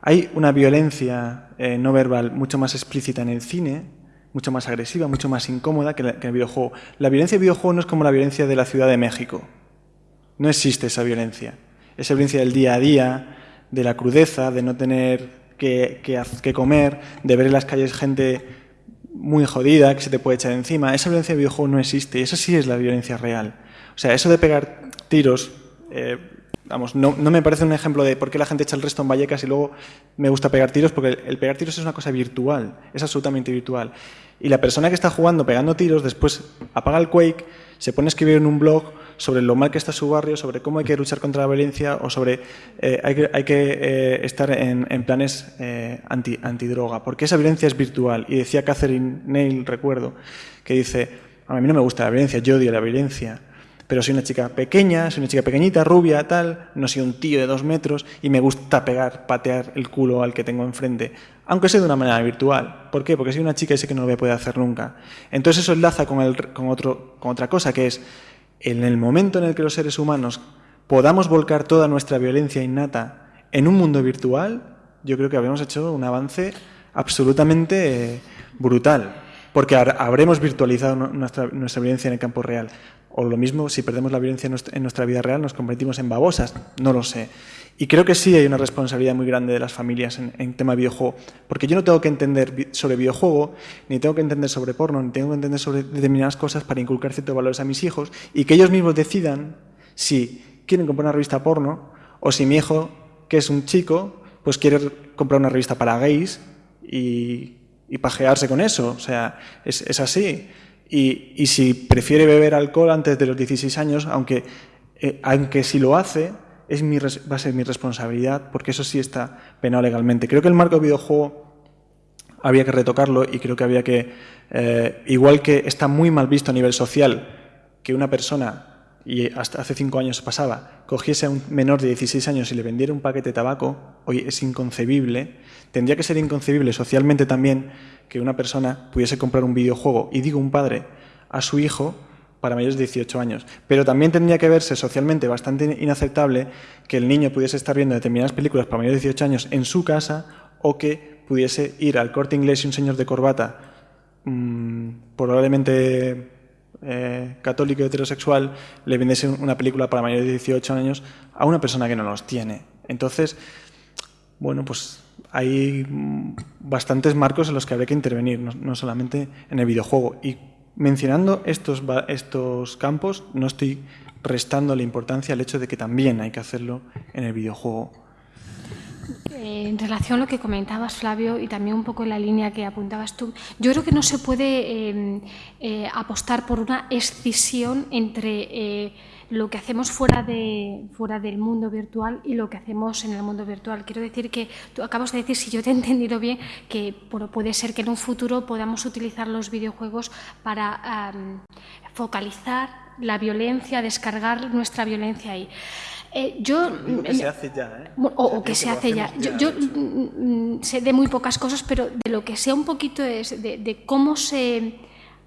hay una violencia eh, no verbal mucho más explícita en el cine, mucho más agresiva, mucho más incómoda que, la, que en el videojuego. La violencia del videojuego no es como la violencia de la Ciudad de México. No existe esa violencia. Esa violencia del día a día, de la crudeza, de no tener que, que, que comer, de ver en las calles gente muy jodida que se te puede echar encima. Esa violencia del videojuego no existe. Esa sí es la violencia real. O sea, eso de pegar tiros, eh, vamos, no, no, me parece un ejemplo de por qué la gente echa el resto en Vallecas y luego me gusta pegar tiros, porque el, el, pegar tiros es una cosa virtual, es absolutamente virtual. Y la persona que está jugando pegando tiros después apaga el Quake, se pone a escribir en un blog sobre lo mal que está su barrio, sobre cómo hay que luchar contra la violencia o sobre eh, hay que, hay que eh, estar en, en planes eh, anti, antidroga, porque esa violencia es virtual. Y decía Catherine Neil, recuerdo, que dice, a mí no me gusta la violencia, yo odio la violencia pero soy una chica pequeña, soy una chica pequeñita, rubia, tal, no soy un tío de dos metros y me gusta pegar, patear el culo al que tengo enfrente, aunque sea de una manera virtual. ¿Por qué? Porque soy una chica y sé que no lo voy a poder hacer nunca. Entonces eso enlaza con, el, con, otro, con otra cosa, que es en el momento en el que los seres humanos podamos volcar toda nuestra violencia innata en un mundo virtual, yo creo que habremos hecho un avance absolutamente eh, brutal, porque habremos virtualizado nuestra, nuestra violencia en el campo real. O lo mismo, si perdemos la violencia en nuestra vida real, nos convertimos en babosas. No lo sé. Y creo que sí hay una responsabilidad muy grande de las familias en, en tema videojuego. Porque yo no tengo que entender sobre videojuego, ni tengo que entender sobre porno, ni tengo que entender sobre determinadas cosas para inculcar ciertos valores a mis hijos y que ellos mismos decidan si quieren comprar una revista porno o si mi hijo, que es un chico, pues quiere comprar una revista para gays y, y pajearse con eso. O sea, es, es así. Y, y, si prefiere beber alcohol antes de los 16 años, aunque, eh, aunque si lo hace, es mi, va a ser mi responsabilidad, porque eso sí está penado legalmente. Creo que el marco de videojuego había que retocarlo y creo que había que, eh, igual que está muy mal visto a nivel social, que una persona, y hasta hace cinco años pasaba, cogiese a un menor de 16 años y le vendiera un paquete de tabaco, hoy es inconcebible, tendría que ser inconcebible socialmente también que una persona pudiese comprar un videojuego, y digo un padre, a su hijo para mayores de 18 años. Pero también tendría que verse socialmente bastante inaceptable que el niño pudiese estar viendo determinadas películas para mayores de 18 años en su casa o que pudiese ir al corte inglés y un señor de corbata, mmm, probablemente eh, católico y heterosexual, le vendiese una película para mayores de 18 años a una persona que no los tiene. Entonces, bueno, pues hay bastantes marcos en los que habría que intervenir, no, no solamente en el videojuego. Y mencionando estos, estos campos, no estoy restando la importancia al hecho de que también hay que hacerlo en el videojuego. Eh, en relación a lo que comentabas, Flavio, y también un poco en la línea que apuntabas tú, yo creo que no se puede eh, eh, apostar por una escisión entre lo que hacemos fuera, de, fuera del mundo virtual y lo que hacemos en el mundo virtual. Quiero decir que tú acabas de decir, si yo te he entendido bien, que bueno, puede ser que en un futuro podamos utilizar los videojuegos para um, focalizar la violencia, descargar nuestra violencia ahí. Eh, yo, que se hace ya, ¿eh? O, o que se hace ya. ya. Yo, yo mm, sé de muy pocas cosas, pero de lo que sé un poquito es de, de cómo se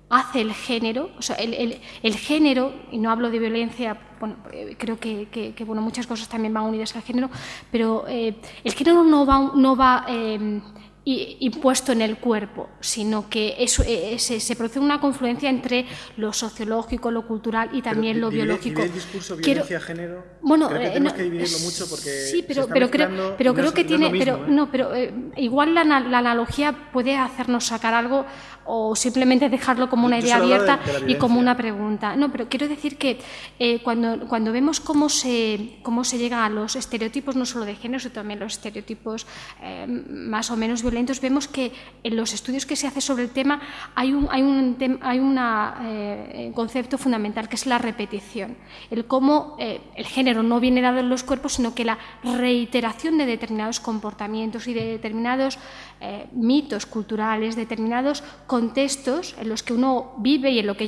hace el género, o sea, el, género, y no hablo de violencia, bueno, creo que, que, que bueno, muchas cosas también van unidas al género, pero eh, el género no va, no va eh, impuesto en el cuerpo, sino que eso, eh, se, se, produce una confluencia entre lo sociológico, lo cultural y también pero lo biológico. el discurso violencia género? Bueno, creo que eh, tenemos no, que dividirlo mucho porque sí, pero, se pero creo, pero no creo es, que no tiene, mismo, pero ¿eh? no, pero eh, igual la, la, analogía puede hacernos sacar algo o simplemente dejarlo como una Yo idea de- abierta de y como una pregunta. No, pero quiero decir que eh, cuando, cuando vemos cómo se, cómo se llega a los estereotipos, no solo de género, sino también los estereotipos más o menos violentos, vemos que en los estudios que se hace sobre el tema hay un, hay un, hay una, eh, concepto fundamental que es la repetición. El cómo eh, el género no viene dado en los cuerpos, sino que la reiteración de determinados comportamientos y de determinados eh, mitos culturales, determinados contextos en los que uno vive y en lo que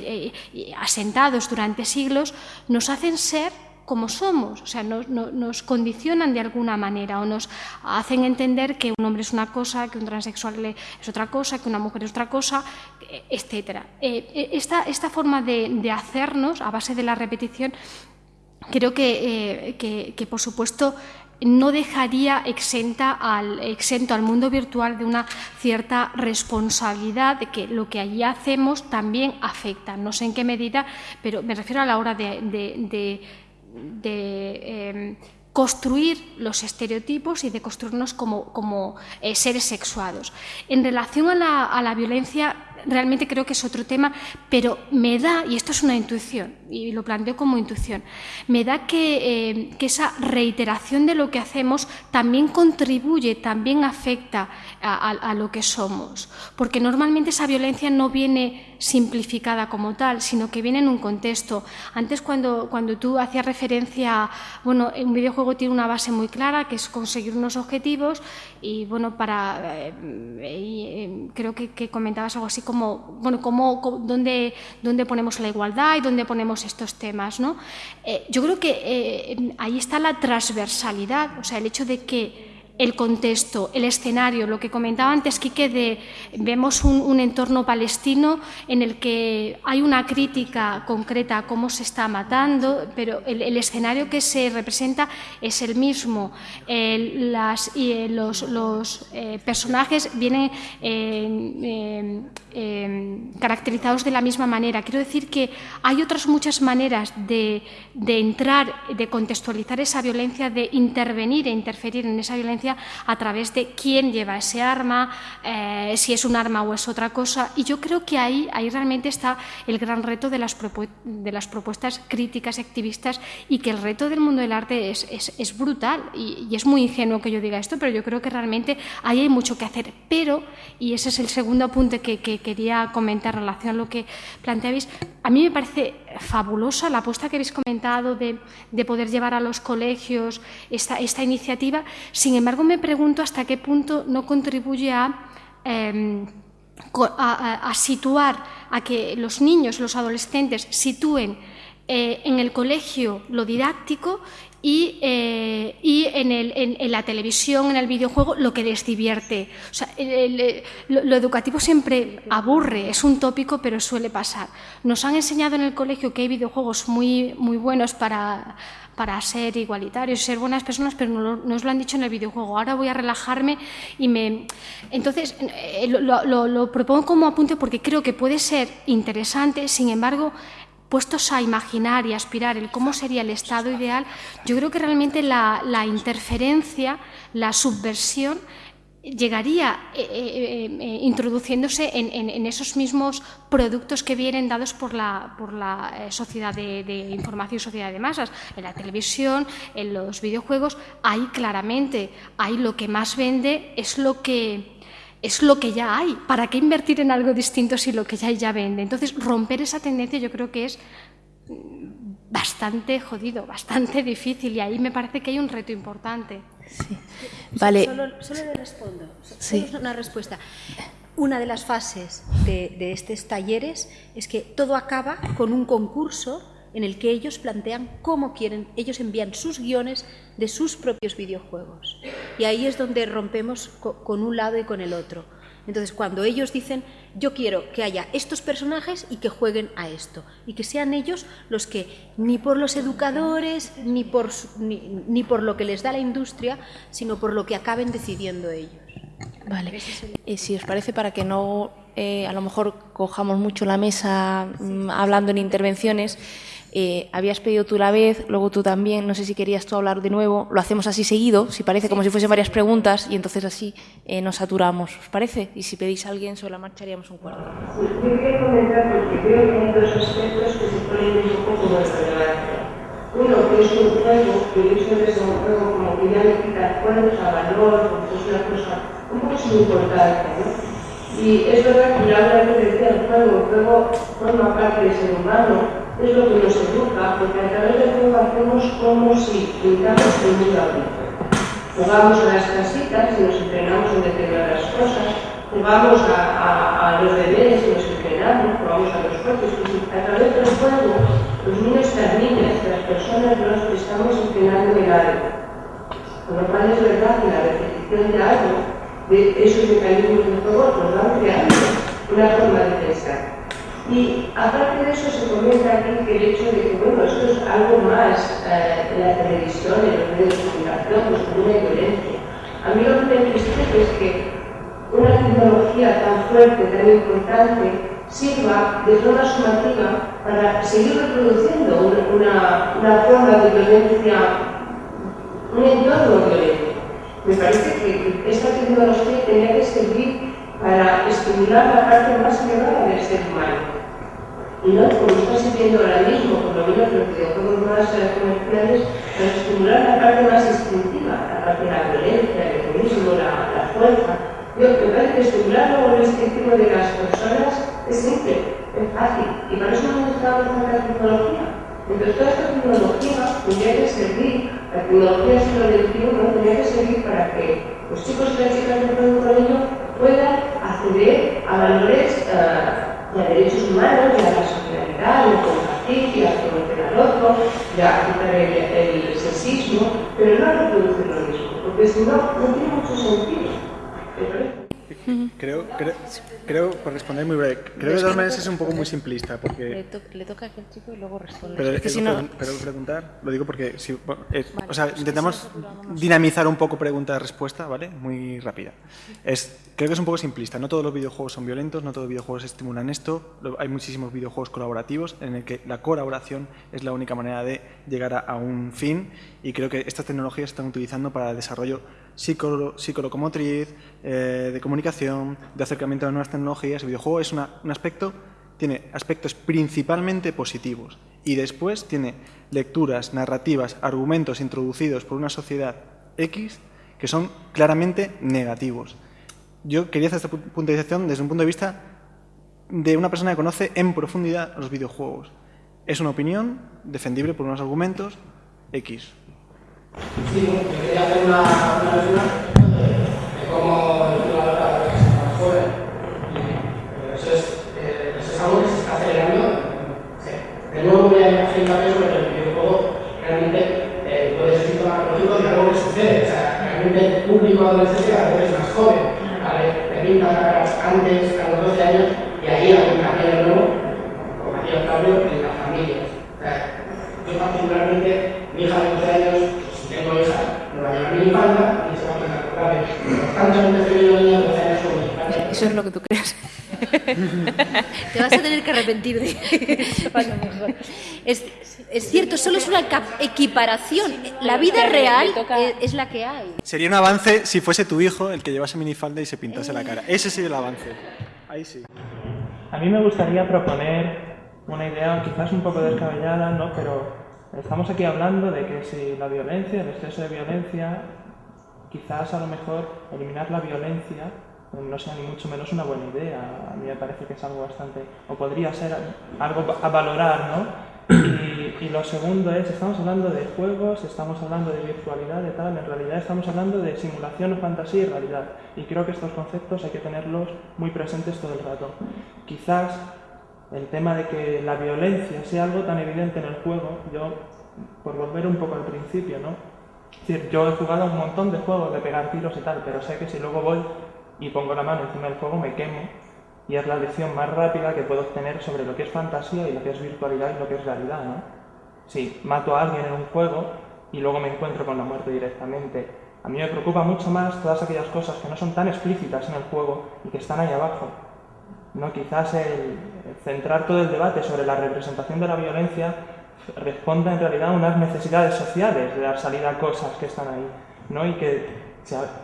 eh, asentados durante siglos, nos hacen ser como somos, o sea, nos, no- nos condicionan de alguna manera o nos hacen entender que un hombre es una cosa, que un transexual es otra cosa, que una mujer es otra cosa, etcétera. Eh, eh, esta, esta forma de, hacernos a base de la repetición creo que, eh, que- que, por supuesto no dejaría exenta al, exento al mundo virtual de una cierta responsabilidad de que lo que allí hacemos también afecta. No sé en qué medida, pero me refiero a la hora de- de, eh, construir los estereotipos y de construirnos como, como, eh, seres sexuados. En relación a la, a la violencia, realmente creo que es otro tema, pero me da, y esto es una intuición, y lo planteo como intuición, me da que, eh, que esa reiteración de lo que hacemos también contribuye, también afecta a, a- a lo que somos, porque normalmente esa violencia no viene simplificada como tal, sino que viene en un contexto. Antes cuando, cuando tú hacías referencia, bueno, un videojuego tiene una base muy clara, que es conseguir unos objetivos, y bueno, para, eh, eh, creo que, comentabas algo así como, bueno, cómo, dónde, dónde ponemos la igualdad y dónde ponemos estos temas, ¿no? Eh, yo creo que ahí está la transversalidad, o sea, el hecho de que el contexto, el escenario, lo que comentaba antes Quique de vemos un, entorno palestino en el que hay una crítica concreta a cómo se está matando, pero el, escenario que se representa es el mismo. Eh, los eh, personajes vienen eh, caracterizados de la misma manera. Quiero decir que hay otras muchas maneras de entrar, de contextualizar esa violencia, de intervenir e interferir en esa violencia a través de quién lleva ese arma, eh, si es un arma o es otra cosa. Y yo creo que ahí, ahí realmente está el gran reto de las, propuestas críticas y activistas y que el reto del mundo del arte es, es- brutal. Y, y es muy ingenuo que yo diga esto, pero yo creo que realmente ahí hay mucho que hacer. Pero, y ese es el segundo apunte que, que quería comentar en relación a lo que planteabais, a mí me parece fabulosa la apuesta que habéis comentado de, de poder llevar a los colegios esta, esta iniciativa. Sin embargo, me pregunto hasta qué punto no contribuye a... em, a- a situar, a que los niños, los adolescentes sitúen eh, en el colegio lo didáctico y, eh, y en, el- en- la televisión, en el videojuego, lo que les divierte. O sea, el- lo, educativo siempre aburre, es un tópico, pero suele pasar. Nos han enseñado en el colegio que hay videojuegos muy, muy buenos para, para ser igualitarios, ser buenas personas, pero no, nos lo han dicho en el videojuego. Ahora voy a relajarme y me... Entonces, eh, lo propongo como apunte porque creo que puede ser interesante, sin embargo, puestos a imaginar y aspirar el cómo sería el estado ideal, yo creo que realmente la, interferencia, la subversión, llegaría eh, eh, eh, introduciéndose en, esos mismos productos que vienen dados por la, por la sociedad de, de información y sociedad de masas, en la televisión, en los videojuegos, ahí claramente, ahí lo que más vende es lo que es lo que ya hay. ¿Para qué invertir en algo distinto si lo que ya hay ya vende? Entonces, romper esa tendencia yo creo que es mm, bastante jodido, bastante (laughs) difícil y ahí me parece que hay un reto importante. Vale. Solo, solo le respondo. So- Sí. Solo es una respuesta. Una de las fases de, de estos talleres es que todo acaba con un concurso en el que ellos plantean cómo quieren, ellos envían sus guiones de sus propios videojuegos. Y ahí es donde rompemos co- con un lado y con el otro. Entonces, cuando ellos dicen, yo quiero que haya estos personajes y que jueguen a esto, y que sean ellos los que, ni por los educadores, ni por, ni, ni por lo que les da la industria, sino por lo que acaben decidiendo ellos. Vale. Eh, si os parece, para que no eh, a lo mejor cojamos mucho la mesa mm, hablando en intervenciones, eh, habías pedido tú la vez, luego tú también, no sé si querías tú hablar de nuevo, lo hacemos así seguido, si parece como si fuesen varias preguntas y entonces así eh, nos saturamos, ¿os parece? Y si pedís a alguien sobre la marcha haríamos un cuarto. Sí, yo quería comentar porque creo que hay dos aspectos que se ponen un poco como relevancia. Uno, que es un juego, que yo siempre es un juego como que ya le quita cuernos a valor, porque es una cosa un poco sin importancia, ¿no? Y es verdad que ya una vez decía el juego, el juego forma parte del ser humano, es lo que nos educa, porque a través del juego hacemos como si pintamos el mundo adulto. Jugamos a las casitas y nos entrenamos en determinadas cosas, jugamos a, a, los deberes y nos entrenamos, jugamos a los coches, a través del juego los niños las niñas, las personas nos estamos entrenando en algo. Con lo cual es verdad que la repetición de algo, de esos mecanismos del juego, nos van creando una forma de pensar. Y aparte de eso se comenta aquí que el hecho de que, bueno, esto es algo más eh, en la televisión, en los medios de comunicación, pues como una violencia. A mí lo que me entristece es que una tecnología tan fuerte, tan importante, sirva de forma sumativa para seguir reproduciendo una, una forma de violencia, un entorno violento. Me parece que esta tecnología tenía que servir para estimular la parte más elevada del ser humano. Y no, como está sirviendo ahora mismo, por lo menos los videojuegos más eh, comerciales, para estimular la parte más instintiva, la parte de la violencia, el egoísmo, la, la fuerza. Yo me parece que estimular luego el instintivo de las personas es simple, es fácil, y para eso no necesitamos tanta tecnología. Entonces, toda esta tecnología tendría que servir, la tecnología del siglo XXI tendría que servir para que los chicos y las chicas que pueden con puedan acceder a valores uh, de derechos humanos, de la solidaridad, de compartir, de conocer al otro, de quitar el, el, sexismo, pero no reproducir lo mismo, porque si no, no tiene mucho sentido. Creo, creo, creo, por responder muy breve, creo que de todas maneras es un poco muy simplista. Porque... Le, to le toca a aquel chico y luego responde. Pero, es que si no... pero preguntar, lo digo porque si, es, vale, o sea, intentamos dinamizar un poco pregunta-respuesta, ¿vale? Muy rápida. Es, creo que es un poco simplista. No todos los videojuegos son violentos, no todos los videojuegos estimulan esto. Hay muchísimos videojuegos colaborativos en el que la colaboración es la única manera de llegar a, a un fin y creo que estas tecnologías se están utilizando para el desarrollo psicolocomotriz, eh, de comunicación, de acercamiento a nuevas tecnologías. El videojuego es un aspecto, tiene aspectos principalmente positivos y después tiene lecturas, narrativas, argumentos introducidos por una sociedad X que son claramente negativos. Yo quería hacer esta puntualización desde un punto de vista de una persona que conoce en profundidad los videojuegos. Es una opinión defendible por unos argumentos X. Sí, yo quería hacer una, una lectura de, de cómo jugador que se más joven. Y eso es, eh, eso es algo que se está acelerando. De nuevo voy a hacer hincapié sobre el videojuego realmente eh, puede ser síntoma patológico de algo que sucede. O sea, realmente el público adolescente a veces es más joven. ¿vale? Pintan caras antes, a los 12 años, y ahí hay un cambio de nuevo, como hacía Octavio, en las familias. O sea, yo particularmente, mi hija de minifalda y se va a empezar a correr. Constantemente estoy viendo niños de 12 años con minifalda. Eso es lo que tú crees. Te vas a tener que arrepentir de (laughs) bueno, mejor. Es, es cierto, solo es una equiparación. La vida real es la que hay. Sería un avance si fuese tu hijo el que llevase minifalda y se pintase la cara. Ese sería el avance. Ahí sí. A mí me gustaría proponer una idea quizás un poco descabellada, ¿no? Pero estamos aquí hablando de que si la violencia, el exceso de violencia, quizás a lo mejor eliminar la violencia no sea ni mucho menos una buena idea. A mí me parece que es algo bastante, o podría ser algo a valorar, ¿no? Y, y, lo segundo es, estamos hablando de juegos, estamos hablando de virtualidad, de tal, en realidad estamos hablando de simulación, fantasía y realidad. Y creo que estos conceptos hay que tenerlos muy presentes todo el rato. Quizás el tema de que la violencia sea algo tan evidente en el juego, yo, por volver un poco al principio, ¿no? Es decir, yo he jugado un montón de juegos de pegar tiros y tal, pero sé que si luego voy y pongo la mano encima del fuego me quemo y es la lección más rápida que puedo obtener sobre lo que es fantasía y lo que es virtualidad y lo que es realidad, ¿no? Si mato a alguien en un juego y luego me encuentro con la muerte directamente A mí me preocupa mucho más todas aquellas cosas que no son tan explícitas en el juego y que están ahí abajo. ¿No? Quizás el, centrar todo el debate sobre la representación de la violencia responda en realidad a unas necesidades sociales de dar salida a cosas que están ahí ¿no? y, que,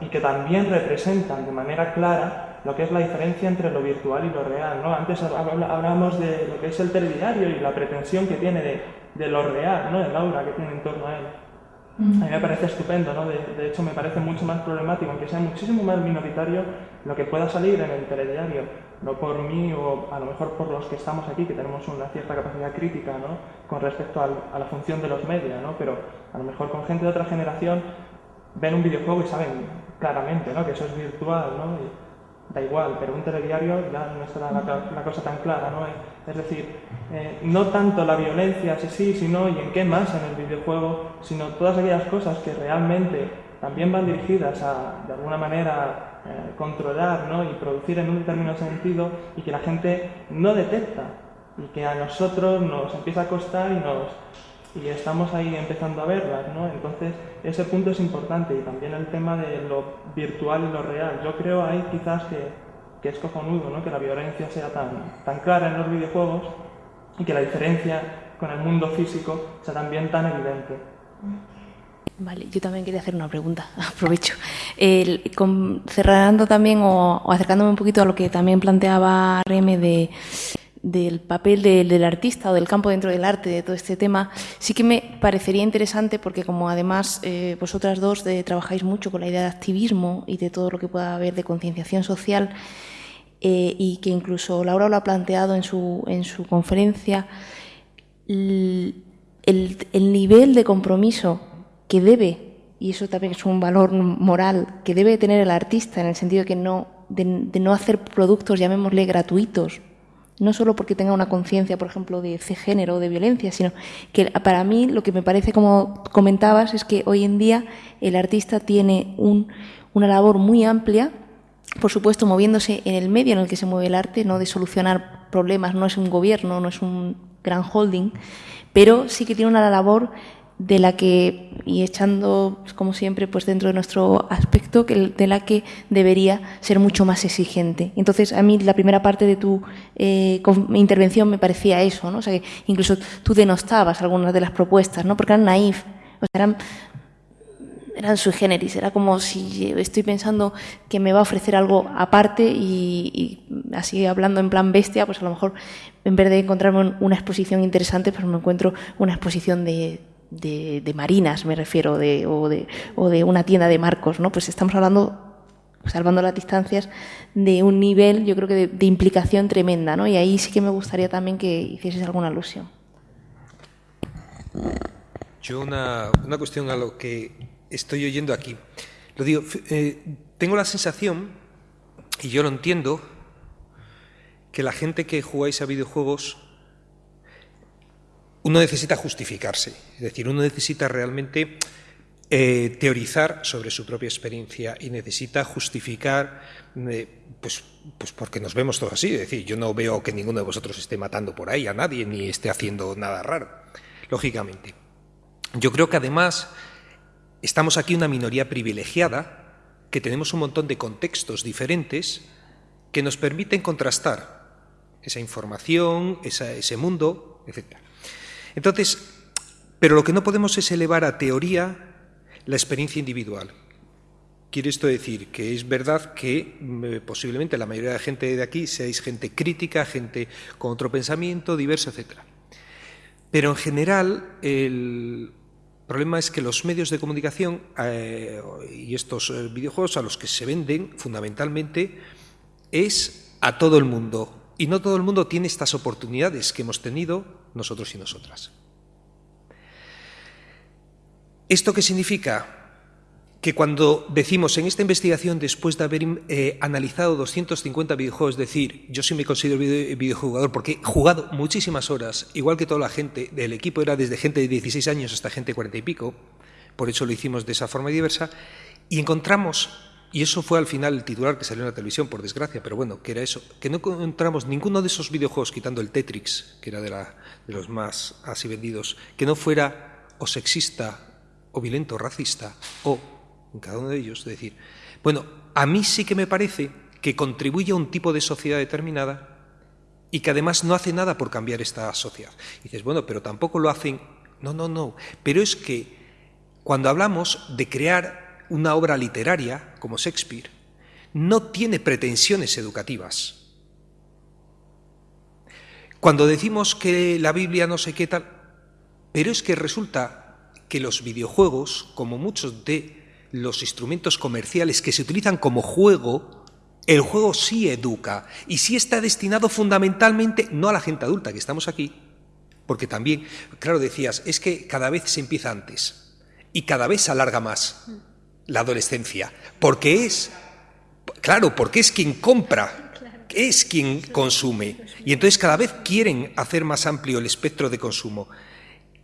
y que también representan de manera clara lo que es la diferencia entre lo virtual y lo real. ¿no? Antes hablábamos de lo que es el telediario y la pretensión que tiene de, de lo real, ¿no? el aura que tiene en torno a él. A mí me parece estupendo, ¿no? De, hecho, me parece mucho más problemático, aunque sea muchísimo más minoritario, lo que pueda salir en el telediario. No por mí o a lo mejor por los que estamos aquí, que tenemos una cierta capacidad crítica, ¿no? Con respecto a la función de los medios, ¿no? Pero a lo mejor con gente de otra generación ven un videojuego y saben claramente, ¿no? Que eso es virtual, ¿no? da igual, pero un telediario ya no está la, cosa tan clara, ¿no? Es decir, eh, no tanto la violencia, sí, sí, sino y en qué más en el videojuego, sino todas aquellas cosas que realmente también van dirigidas a, de alguna manera, eh, controlar ¿no? y producir en un determinado sentido y que la gente no detecta y que a nosotros nos empieza a costar y nos, y estamos ahí empezando a verlas, ¿no? Entonces, ese punto es importante y también el tema de lo virtual y lo real. Yo creo ahí quizás que, que es cojonudo, ¿no? Que la violencia sea tan, tan clara en los videojuegos y que la diferencia con el mundo físico sea también tan evidente. Vale, yo también quería hacer una pregunta, (laughs) aprovecho. cerrando también o, acercándome un poquito a lo que también planteaba Reme de del papel del artista o del campo dentro del arte, de todo este tema, sí que me parecería interesante porque como además eh, vosotras dos trabajáis mucho con la idea de activismo y de todo lo que pueda haber de concienciación social eh, y que incluso Laura lo ha planteado en su, en su conferencia, el, nivel de compromiso que debe, y eso también es un valor moral, que debe tener el artista en el sentido que no, de no hacer productos, llamémosle, gratuitos, no solo porque tenga una conciencia, por ejemplo, de género o de violencia, sino que para mí lo que me parece, como comentabas, es que hoy en día el artista tiene una labor muy amplia, por supuesto, moviéndose en el medio en el que se mueve el arte, no de solucionar problemas, no es un gobierno, no es un gran holding, pero sí que tiene una labor de la que, y echando, pues, como siempre, pues dentro de nuestro aspecto, de la que debería ser mucho más exigente. Entonces, a mí la primera parte de tu eh, intervención me parecía eso, ¿no? O sea, que incluso tú denostabas algunas de las propuestas, ¿no? Porque eran naif, o sea, eran, eran sui generis, era como si estoy pensando que me va a ofrecer algo aparte y, y así hablando en plan bestia, pues a lo mejor en vez de encontrarme una exposición interesante, pues me encuentro una exposición de de, marinas, me refiero, de, o, de, o de una tienda de marcos, ¿no? Pues estamos hablando salvando las distancias, de un nivel, yo creo que de, implicación tremenda, ¿no? Y ahí sí que me gustaría también que hicieses alguna alusión. Yo una, una cuestión a lo que estoy oyendo aquí. Lo digo, eh, tengo la sensación, y yo lo entiendo, que la gente que jugáis a videojuegos uno necesita justificarse, es decir, uno necesita realmente eh, teorizar sobre su propia experiencia y necesita justificar, eh, pues, pues porque nos vemos todos así, es decir, yo no veo que ninguno de vosotros esté matando por ahí a nadie ni esté haciendo nada raro, lógicamente. Yo creo que además estamos aquí una minoría privilegiada, que tenemos un montón de contextos diferentes que nos permiten contrastar esa información, ese mundo, etc. Entonces, pero lo que no podemos es elevar a teoría la experiencia individual. Quiere esto decir que es verdad que mm, posiblemente la mayoría de la gente de aquí seáis gente crítica, gente con otro pensamiento, diverso, etc. Pero en general el problema es que los medios de comunicación eh, y estos eh, videojuegos a los que se venden fundamentalmente es a todo el mundo. Y no todo el mundo tiene estas oportunidades que hemos tenido nosotros y nosotras. ¿Esto qué significa? Que cuando decimos en esta investigación, después de haber eh, analizado 250 videojuegos, decir, yo sí me considero videojugador porque he jugado muchísimas horas, igual que toda la gente, del equipo era desde gente de 16 años hasta gente de 40 y pico, por eso lo hicimos de esa forma diversa, y encontramos y eso fue al final el titular que salió en la televisión, por desgracia, pero bueno, que era eso, que no encontramos ninguno de esos videojuegos, quitando el Tetrix, que era de, de los más así vendidos, que no fuera o sexista, o violento, o racista, o en cada uno de ellos, de decir, bueno, a mí sí que me parece que contribuye a un tipo de sociedad determinada y que además no hace nada por cambiar esta sociedad. Y dices, bueno, pero tampoco lo hacen. No, no, no. Pero es que cuando hablamos de crear una obra literaria como Shakespeare, no tiene pretensiones educativas. Cuando decimos que la Biblia no sé qué tal, pero es que resulta que los videojuegos, como muchos de los instrumentos comerciales que se utilizan como juego, el juego sí educa y sí está destinado fundamentalmente no a la gente adulta que estamos aquí, porque también, claro, decías, es que cada vez se empieza antes y cada vez se alarga más la adolescencia, porque es, claro, porque es quien compra, es quien consume, y entonces cada vez quieren hacer más amplio el espectro de consumo.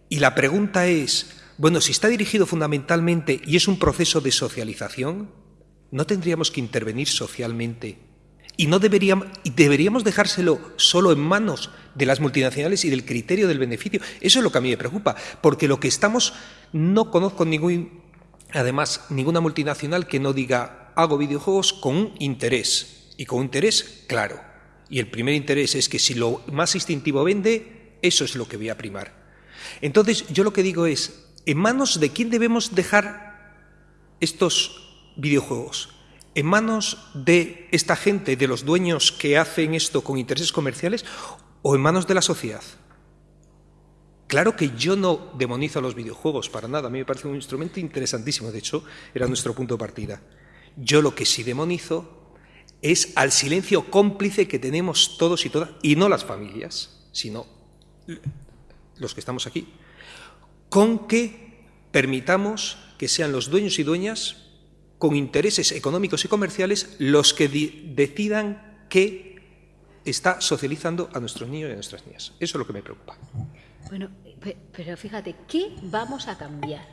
Y la pregunta es, bueno, si está dirigido fundamentalmente y es un proceso de socialización, ¿no tendríamos que intervenir socialmente? Y no deberíamos, y deberíamos dejárselo solo en manos de las multinacionales y del criterio del beneficio. Eso es lo que a mí me preocupa, porque lo que estamos, no conozco ningún, además, ninguna multinacional que no diga hago videojuegos con un interés, y con un interés claro. Y el primer interés es que si lo más instintivo vende, eso es lo que voy a primar. Entonces, yo lo que digo es, ¿en manos de quién debemos dejar estos videojuegos? ¿En manos de esta gente, de los dueños que hacen esto con intereses comerciales o en manos de la sociedad? Claro que yo no demonizo los videojuegos para nada, a mí me parece un instrumento interesantísimo, de hecho, era nuestro punto de partida. Yo lo que sí demonizo es al silencio cómplice que tenemos todos y todas, y no las familias, sino los que estamos aquí, con que permitamos que sean los dueños y dueñas con intereses económicos y comerciales los que decidan que está socializando a nuestros niños y a nuestras niñas. Eso es lo que me preocupa. Bueno, pero fíjate, ¿qué vamos a cambiar?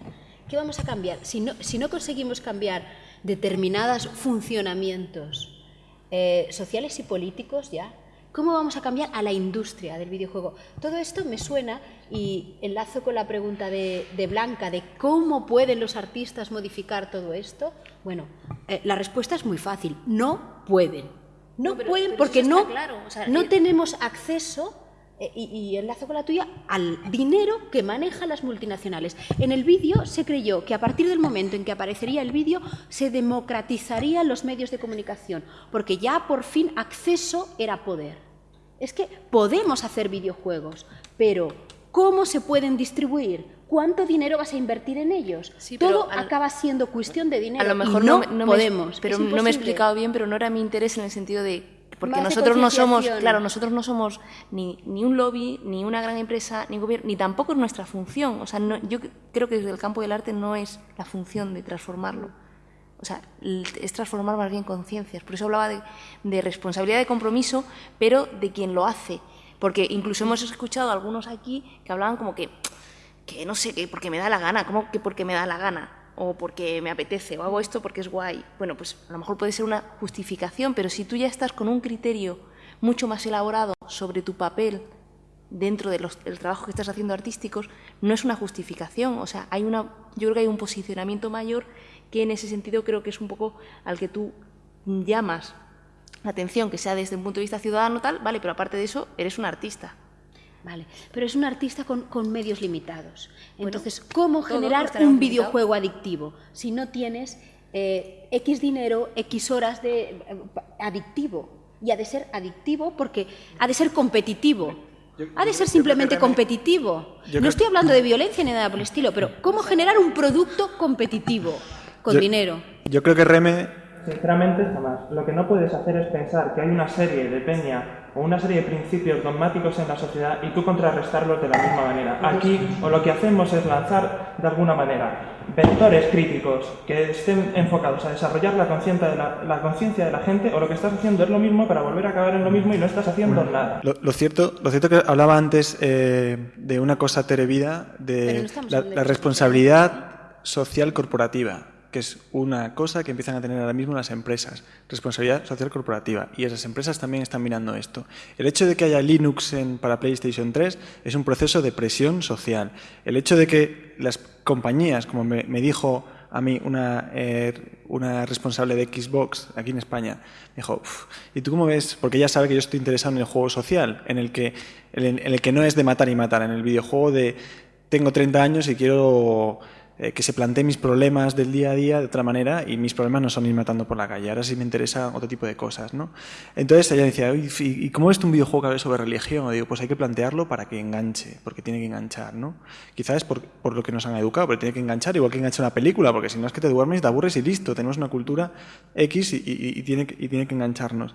¿Qué vamos a cambiar? Si no, si no conseguimos cambiar determinados funcionamientos eh, sociales y políticos, ya, ¿cómo vamos a cambiar a la industria del videojuego? Todo esto me suena y enlazo con la pregunta de, Blanca de cómo pueden los artistas modificar todo esto. Bueno, eh, la respuesta es muy fácil, no pueden. No, pueden porque no, no tenemos acceso, eh, y, enlazo con la tuya, al dinero que manejan las multinacionales. En el vídeo se creyó que a partir del momento en que aparecería el vídeo se democratizarían los medios de comunicación, porque ya por fin acceso era poder. Es que podemos hacer videojuegos, pero ¿cómo se pueden distribuir? ¿Cuánto dinero vas a invertir en ellos? Todo acaba siendo cuestión de dinero. A lo mejor no, podemos. pero no me he explicado bien, pero no era mi interés en el sentido de porque nosotros no somos, claro, nosotros no somos ni, ni, un lobby, ni una gran empresa, ni gobierno, ni tampoco es nuestra función. O sea, yo creo que desde el campo del arte no es la función de transformarlo. O sea, es transformar más bien conciencias. Por eso hablaba de, de responsabilidad de compromiso, pero de quien lo hace. Porque incluso hemos escuchado a algunos aquí que hablaban como que que no sé, que porque me da la gana, ¿cómo que porque me da la gana? O porque me apetece, o hago esto porque es guay. Bueno, pues a lo mejor puede ser una justificación, pero si tú ya estás con un criterio mucho más elaborado sobre tu papel dentro del trabajo que estás haciendo artísticos, no es una justificación. O sea, hay una, yo creo que hay un posicionamiento mayor que en ese sentido creo que es un poco al que tú llamas la atención, que sea desde un punto de vista ciudadano tal, vale, pero aparte de eso, eres un artista. Vale, pero es un artista con, medios limitados. Entonces, ¿cómo generar un videojuego adictivo si no tienes eh, X dinero, X horas de eh, adictivo? Y ha de ser adictivo porque ha de ser competitivo. ha de ser simplemente competitivo. No estoy hablando de violencia ni nada por el estilo, pero ¿cómo generar un producto competitivo con dinero? Yo creo que Reme Sinceramente, jamás. Lo que no puedes hacer es pensar que hay una serie de peña o una serie de principios dogmáticos en la sociedad y tú contrarrestarlos de la misma manera. Aquí o lo que hacemos es lanzar de alguna manera vectores críticos que estén enfocados a desarrollar la conciencia de la, conciencia de la gente o lo que estás haciendo es lo mismo para volver a acabar en lo mismo y no estás haciendo nada. Lo, cierto, lo cierto que hablaba antes eh, de una cosa terevida, de la responsabilidad social corporativa que es una cosa que empiezan a tener ahora mismo las empresas, responsabilidad social corporativa, y esas empresas también están mirando esto. El hecho de que haya Linux en, para PlayStation 3 es un proceso de presión social. El hecho de que las compañías, como me, dijo a mí una, eh, una responsable de Xbox aquí en España. Me dijo, ¿y tú cómo ves? Porque ella sabe que yo estoy interesado en el juego social, en el que, en el que no es de matar y matar, en el videojuego de tengo 30 años y quiero eh, que se plantee mis problemas del día a día de otra manera y mis problemas no son ir matando por la calle, ahora sí me interesa otro tipo de cosas. ¿no? Entonces ella decía, ¿y cómo es un videojuego que habla sobre religión? digo, pues hay que plantearlo para que enganche, porque tiene que enganchar. ¿no? Quizás es por, por lo que nos han educado, pero tiene que enganchar, igual que engancha una película, porque si no es que te duermes, te aburres y listo, tenemos una cultura X y, tiene, y tiene que engancharnos.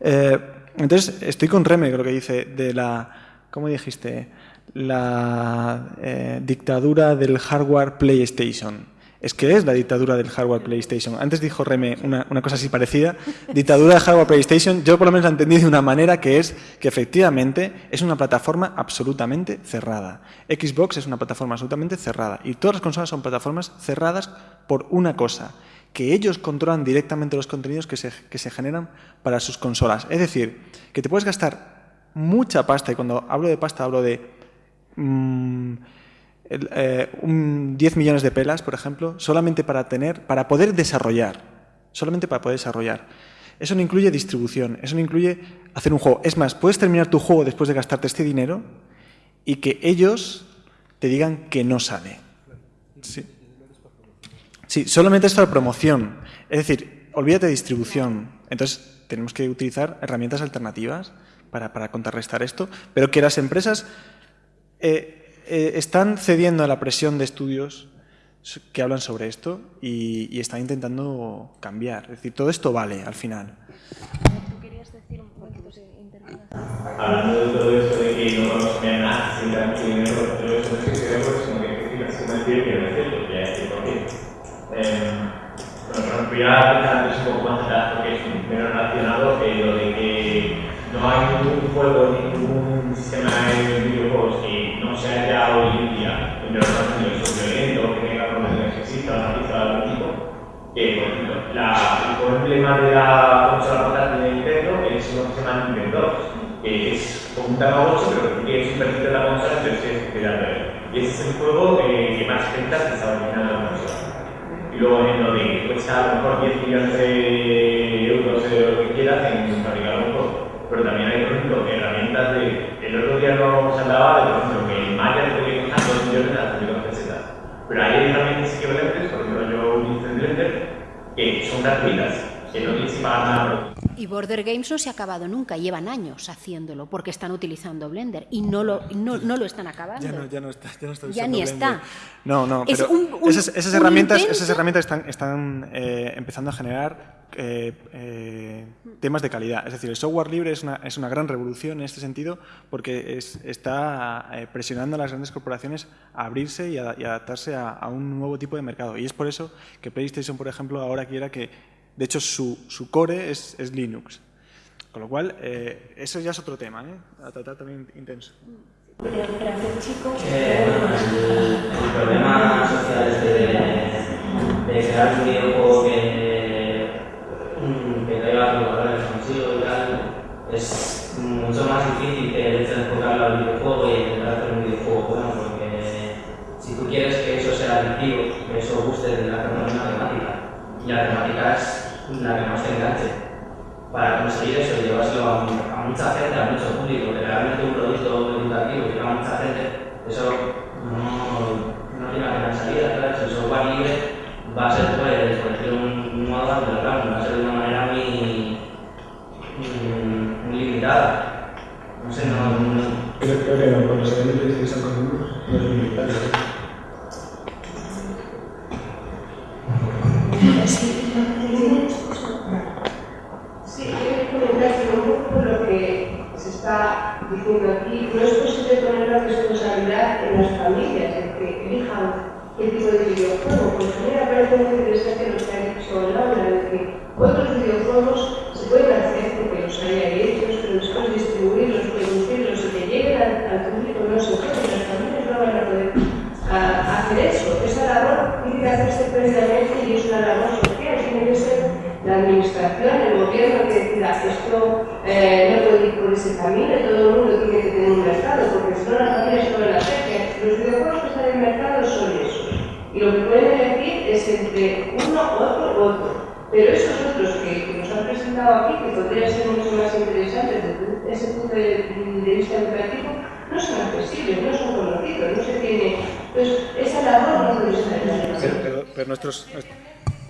Eh, entonces estoy con Reme, creo que dice, de la... ¿Cómo dijiste? La eh, dictadura del hardware PlayStation. Es que es la dictadura del hardware PlayStation. Antes dijo Reme una, cosa así parecida. Dictadura del hardware PlayStation, yo por lo menos la entendí de una manera que es que efectivamente es una plataforma absolutamente cerrada. Xbox es una plataforma absolutamente cerrada. Y todas las consolas son plataformas cerradas por una cosa, que ellos controlan directamente los contenidos que se, que se generan para sus consolas. Es decir, que te puedes gastar mucha pasta, y cuando hablo de pasta hablo de Mm, eh, un 10 millones de pelas, por ejemplo, solamente para tener, para poder desarrollar, solamente para poder desarrollar. Eso no incluye distribución, eso no incluye hacer un juego. Es más, puedes terminar tu juego después de gastarte este dinero y que ellos te digan que no sale. Sí, solamente es para promoción. Es decir, olvídate de distribución. Entonces, tenemos que utilizar herramientas alternativas para contrarrestar esto, pero que las empresas eh, eh, están cediendo a la presión de estudios que hablan sobre esto y, están intentando cambiar. Es decir, todo esto vale al final. ¿Tú querías decir un poquito Hablando de todo esto de que no vamos a nada sin dar mucho dinero, eso no es que que es una decir que no es cierto, que. Bueno, voy a antes un poco más atrás porque es un menos relacionado que lo de que no hay ningún juego, ningún sistema de videojuegos que no sea ya hoy en día entre los niños violento, que tenga problemas sexistas, racistas de algún tipo, que, por ejemplo, la, el problema de la consola portátil de Nintendo es lo que se llama Nintendo que es como un Tamagotchi, pero que es un perfil de la consola, pero es especial Y ese es el juego eh, que más ventas que está originando la consola. Y luego en lo de cuesta a lo mejor 10 millones de euros de lo que quieras en fabricar un juego. Pero también hay, por ejemplo, herramientas de. El otro día no se hablaba de, por ejemplo, que Maya te puede costar 2 millones de pesetas. Pero hay herramientas equivalentes, por ejemplo, yo utilizo Blender, que son gratuitas, que no tienes que pagar nada y Border Games no se ha acabado nunca, llevan años haciéndolo porque están utilizando Blender y no lo, no, no lo están acabando. Ya no, ya no está, ya no está Ya ni está. No, no, pero esas, esas herramientas, esas herramientas están, están eh, empezando a generar eh, eh, temas de calidad. Es decir, el software libre es una, es una gran revolución en este sentido porque es, está presionando a las grandes corporaciones a abrirse y, a, adaptarse a, un nuevo tipo de mercado. Y es por eso que PlayStation, por ejemplo, ahora quiera que de hecho, su, su core es, es, Linux. Con lo cual, eh, eso ya es otro tema, ¿eh? a tratar también intenso. Eh, bueno, el, el, problema social este de, de crear un videojuego que, que traiga los valores consigo y tal es mucho más difícil que el hecho de enfocarlo al videojuego y intentar hacer un videojuego bueno, porque si tú quieres que eso sea adictivo, que eso guste de la una temática, y la temática es la que más te enganche. Para conseguir eso llevárselo a, a, mucha gente, a mucho público, que realmente un producto educativo llega a mucha gente, eso no, no tiene la pena salida. Claro, el software libre va a ser, pues, por decirlo un, modo, claro, va a ser de una manera muy, muy, limitada. No sé, no. no creo, creo que no, cuando se vende PlayStation con no es limitado. Sí, quiero un poco lo que se está diciendo aquí, no es posible poner la responsabilidad en las familias, en que elijan qué tipo de videojuego, porque a mí me parece muy interesante lo que ha dicho Laura, de que otros videojuegos se pueden hacer porque los hay ahí hechos, pero después distribuirlos, producirlos y que lleguen al, al público no se puede, las familias no van a poder hacer eso. Esa labor tiene previamente y es una labor social, tiene que ser la administración, el gobierno que decida esto eh, no puede ir por ese camino, todo el mundo tiene que tener un mercado, porque si no las familias pueden hacer que los videojuegos que están en el mercado son esos. Y lo que pueden elegir es entre uno, otro, otro. Pero esos otros que, nos han presentado aquí, que podrían ser mucho más interesantes desde ese punto de, de vista educativo, no son accesibles, no son conocidos, no se tiene. Entonces, esa labor no lo está pero, nuestros,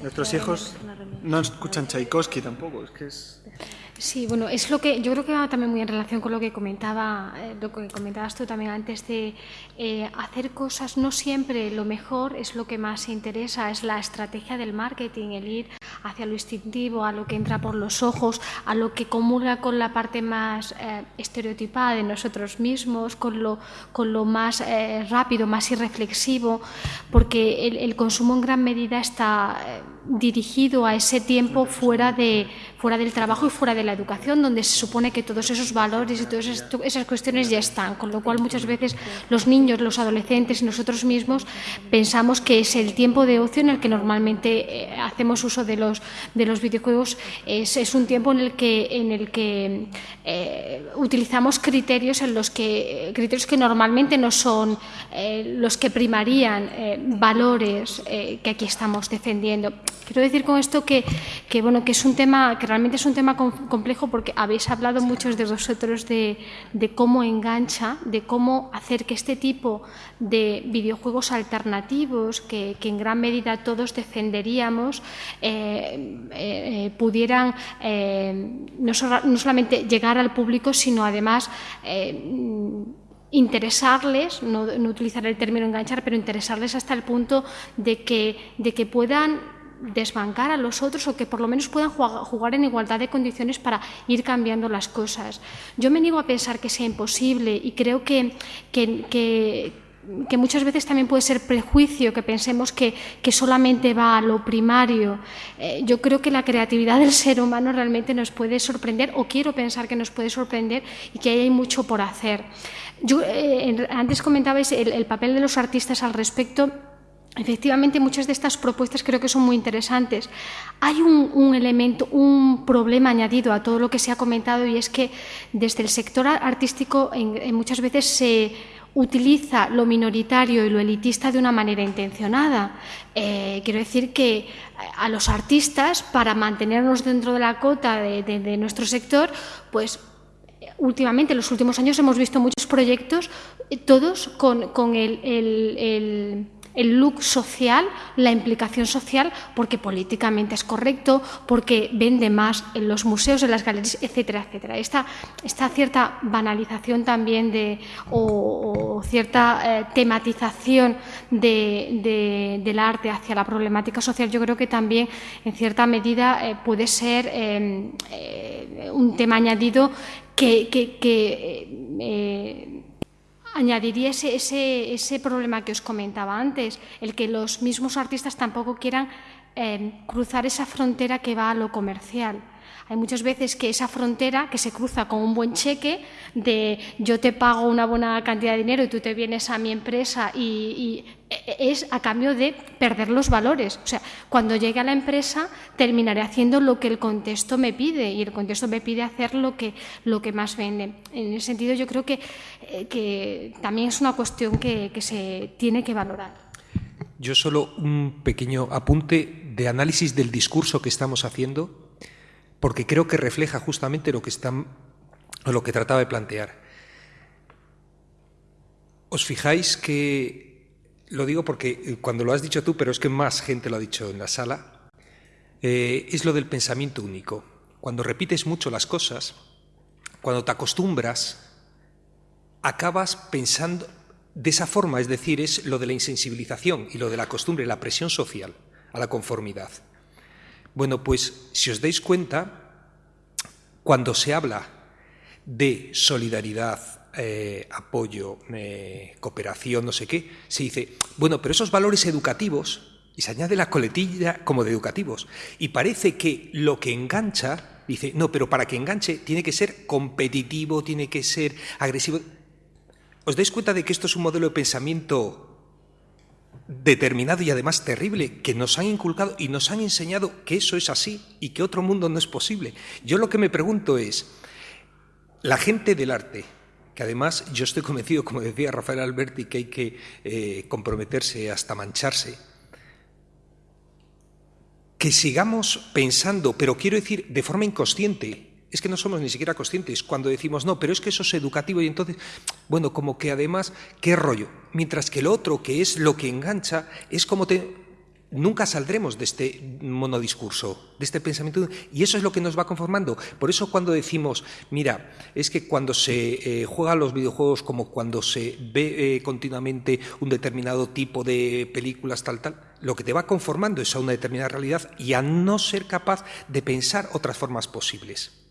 nuestros hijos no escuchan Tchaikovsky tampoco, es que es... Sí, bueno, es lo que yo creo que va también muy en relación con lo que comentaba, eh, lo que comentabas tú también antes de eh, hacer cosas. No siempre lo mejor es lo que más interesa, es la estrategia del marketing, el ir hacia lo instintivo, a lo que entra por los ojos, a lo que comulga con la parte más eh, estereotipada de nosotros mismos, con lo, con lo más eh, rápido, más irreflexivo, porque el, el, consumo en gran medida está dirigido a ese tiempo fuera, de, fuera del trabajo y fuera de la educación, donde se supone que todos esos valores y todas esas cuestiones ya están, con lo cual muchas veces los niños, los adolescentes y nosotros mismos pensamos que es el tiempo de ocio en el que normalmente hacemos uso de los, de los videojuegos, es, un tiempo en el que, en el que eh, utilizamos criterios en los que criterios que normalmente no son eh, los que primarían eh, valores que aquí estamos defendiendo. Quiero decir con esto que, que, bueno, que es un tema que realmente es un tema complejo porque habéis hablado muchos de vosotros de, de cómo engancha, de cómo hacer que este tipo de videojuegos alternativos que, que en gran medida todos defenderíamos eh, eh, pudieran eh, no, so, no, solamente llegar al público, sino además interesarles, no, no, utilizar el término enganchar, pero interesarles hasta el punto de que, de que puedan desbancar a los otros o que por lo menos puedan jugar en igualdad de condiciones para ir cambiando las cosas. Yo me niego a pensar que sea imposible y creo que, que, que, muchas veces también puede ser prejuicio que pensemos que, que solamente va a lo primario. Eh, yo creo que la creatividad del ser humano realmente nos puede sorprender, o quiero pensar que nos puede sorprender y que hay mucho por hacer. Yo, eh, antes comentabais el papel de los artistas al respecto. Efectivamente, muchas de estas propuestas creo que son muy interesantes. Hay un, elemento, un problema añadido a todo lo que se ha comentado y es que desde el sector artístico en, muchas veces se utiliza lo minoritario y lo elitista de una manera intencionada. Eh, quiero decir que a los artistas, para mantenernos dentro de la cota de, nuestro sector, pues últimamente, en los últimos años, hemos visto muchos proyectos, todos con, con el el look social, la implicación social, porque políticamente es correcto, porque vende más en los museos, en las galerías, etcétera, etcétera. Esta, esta cierta banalización también de, o, cierta eh, tematización de, de, del arte hacia la problemática social, yo creo que también en cierta medida eh, puede ser eh, eh, un tema añadido que, que, que añadiría ese, ese, ese, problema que os comentaba antes, el que los mismos artistas tampoco quieran eh, cruzar esa frontera que va a lo comercial. Hay muchas veces que esa frontera que se cruza con un buen cheque de yo te pago una buena cantidad de dinero y tú te vienes a mi empresa y, es a cambio de perder los valores. O sea, cuando llegue a la empresa terminaré haciendo lo que el contexto me pide y el contexto me pide hacer lo que, lo que más vende. En ese sentido yo creo que, eh, también es una cuestión que, que se tiene que valorar. Yo solo un pequeño apunte de análisis del discurso que estamos haciendo porque creo que refleja justamente lo que, están, lo que trataba de plantear. ¿Os fijáis que, lo digo porque cuando lo has dicho tú, pero es que más gente lo ha dicho en la sala, eh, es lo del pensamiento único. Cuando repites mucho las cosas, cuando te acostumbras, acabas pensando de esa forma, es decir, es lo de la insensibilización y lo de la costumbre, la presión social a la conformidad. Bueno, pues si os dais cuenta, cuando se habla de solidaridad, eh, apoyo, eh, cooperación, no sé qué, se dice, bueno, pero esos valores educativos, y se añade la coletilla como de educativos, y parece que lo que engancha, dice, no, pero para que enganche tiene que ser competitivo, tiene que ser agresivo. ¿Os dais cuenta de que esto es un modelo de pensamiento determinado y además terrible que nos han inculcado y nos han enseñado que eso es así y que otro mundo no es posible. Yo lo que me pregunto es, la gente del arte, que además yo estoy convencido, como decía Rafael Alberti, que hay que eh, comprometerse hasta mancharse, que sigamos pensando, pero quiero decir de forma inconsciente, es que no somos ni siquiera conscientes cuando decimos, no, pero es que eso es educativo y entonces, bueno, como que además, qué rollo. Mientras que el otro, que es lo que engancha, es como te, nunca saldremos de este monodiscurso, de este pensamiento, y eso es lo que nos va conformando. Por eso cuando decimos, mira, es que cuando se eh, juegan los videojuegos como cuando se ve eh, continuamente un determinado tipo de películas, tal, tal, lo que te va conformando es a una determinada realidad y a no ser capaz de pensar otras formas posibles.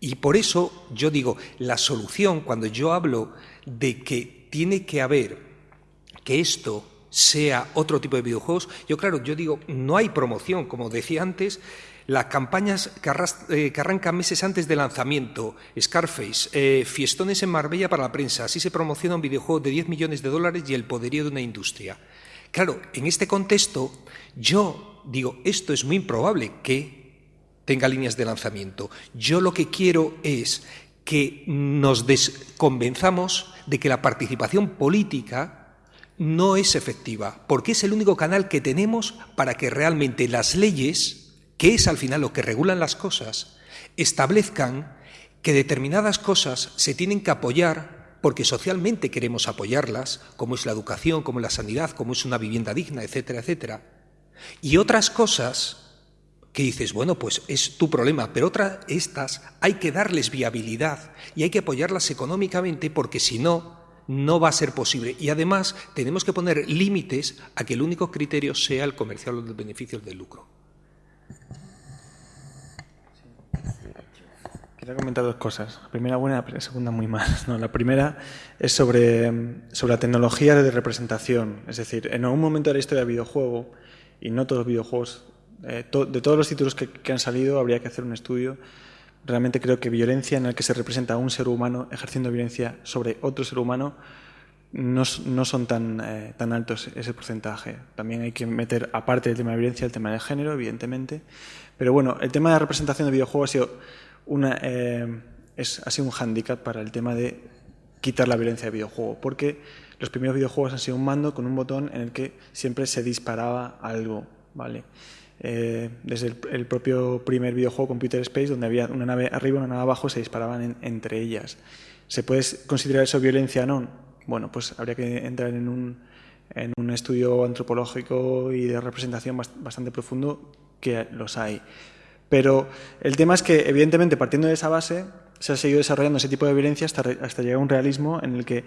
Y por eso yo digo, la solución, cuando yo hablo de que tiene que haber que esto sea otro tipo de videojuegos. Yo, claro, yo digo, no hay promoción, como decía antes, las campañas eh, que, arrancan meses antes del lanzamiento, Scarface, eh, fiestones en Marbella para la prensa, así se promociona un videojuego de 10 millones de dólares y el poderío de una industria. Claro, en este contexto, yo digo, esto es muy improbable que tenga líneas de lanzamiento. Yo lo que quiero es que nos convenzamos de que la participación política no es efectiva, porque es el único canal que tenemos para que realmente las leyes, que es al final lo que regulan las cosas, establezcan que determinadas cosas se tienen que apoyar porque socialmente queremos apoyarlas, como es la educación, como es la sanidad, como es una vivienda digna, etcétera, etcétera. Y otras cosas que dices, bueno, pues es tu problema, pero otras, estas hay que darles viabilidad y hay que apoyarlas económicamente porque si no, no va a ser posible. Y además tenemos que poner límites a que el único criterio sea el comercial o los beneficios del lucro. Quería comentar dos cosas. La primera buena, la segunda muy mal. No, la primera es sobre, sobre la tecnología de representación. Es decir, en algún momento de la historia del videojuego, y no todos los videojuegos, eh, de todos los títulos que, han salido, habría que hacer un estudio Realmente creo que violencia en el que se representa a un ser humano ejerciendo violencia sobre otro ser humano no, son tan, eh, tan altos ese porcentaje. También hay que meter, aparte del tema de violencia, el tema de género, evidentemente. Pero bueno, el tema de representación de videojuegos ha sido, una, eh, es, ha sido un hándicap para el tema de quitar la violencia de videojuego, porque los primeros videojuegos han sido un mando con un botón en el que siempre se disparaba algo, ¿vale? Eh, desde el, propio primer videojuego Computer Space, donde había una nave arriba y una nave abajo, se disparaban entre ellas. ¿Se puede considerar eso violencia o no? Bueno, pues habría que entrar en en un estudio antropológico y de representación bastante profundo, que los hay. Pero el tema es que, evidentemente, partiendo de esa base, se ha seguido desarrollando ese tipo de violencia hasta, hasta llegar a un realismo en el que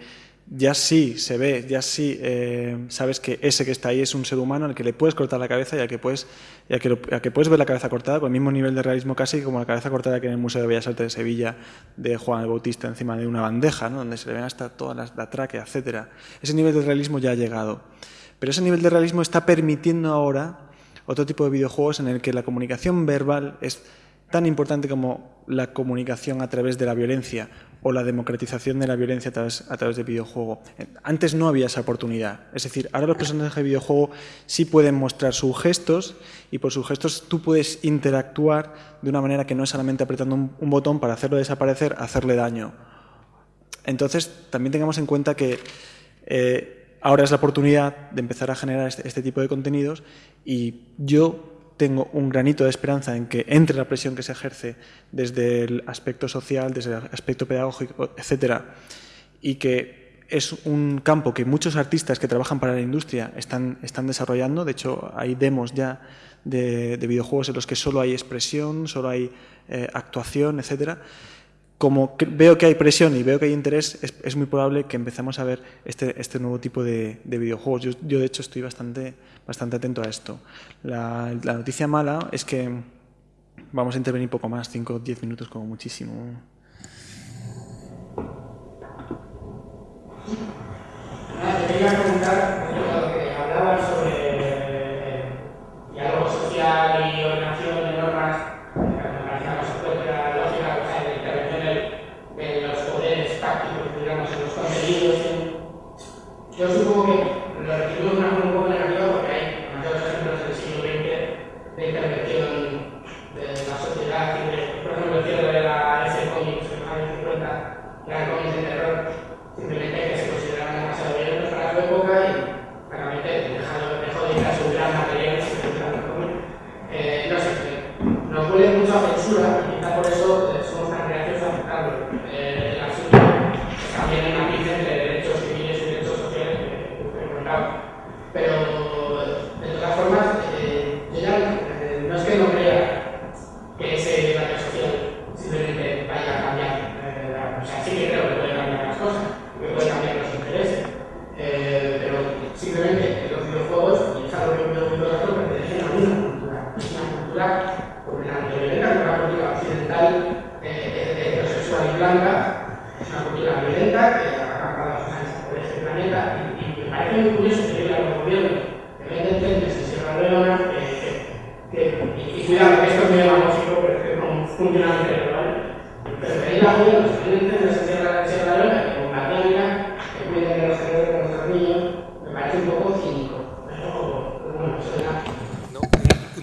ya sí se ve, ya sí eh, sabes que ese que está ahí es un ser humano al que le puedes cortar la cabeza y al que puedes, y que, que, puedes ver la cabeza cortada con el mismo nivel de realismo casi como la cabeza cortada que en el Museo de Bellas Artes de Sevilla de Juan el Bautista encima de una bandeja, ¿no? donde se le ven hasta toda la, la tráquea, etc. Ese nivel de realismo ya ha llegado. Pero ese nivel de realismo está permitiendo ahora otro tipo de videojuegos en el que la comunicación verbal es tan importante como la comunicación a través de la violencia o la democratización de la violencia a través, a través de videojuego. Antes no había esa oportunidad. Es decir, ahora los personajes de videojuego sí pueden mostrar sus gestos y por sus gestos tú puedes interactuar de una manera que no es solamente apretando un, botón para hacerlo desaparecer, hacerle daño. Entonces, también tengamos en cuenta que eh, ahora es la oportunidad de empezar a generar este, este tipo de contenidos y yo tengo un granito de esperanza en que entre la presión que se ejerce desde el aspecto social, desde el aspecto pedagógico, etcétera, y que es un campo que muchos artistas que trabajan para la industria están, están desarrollando. De hecho, hay demos ya de, videojuegos en los que solo hay expresión, solo hay eh, actuación, etcétera como veo que hay presión y veo que hay interés, es, muy probable que empecemos a ver este, este nuevo tipo de, videojuegos. Yo, de hecho, estoy bastante, atento a esto. La, noticia mala es que vamos a intervenir poco más, 5 o 10 minutos como muchísimo. quería preguntar, que hablabas sobre diálogo social y ordenación de normas Yo supongo que lo recibimos de una forma un poco negativa porque hay demasiados ejemplos del siglo XX de intervención de la sociedad, por ejemplo, el cierre de la S-Comic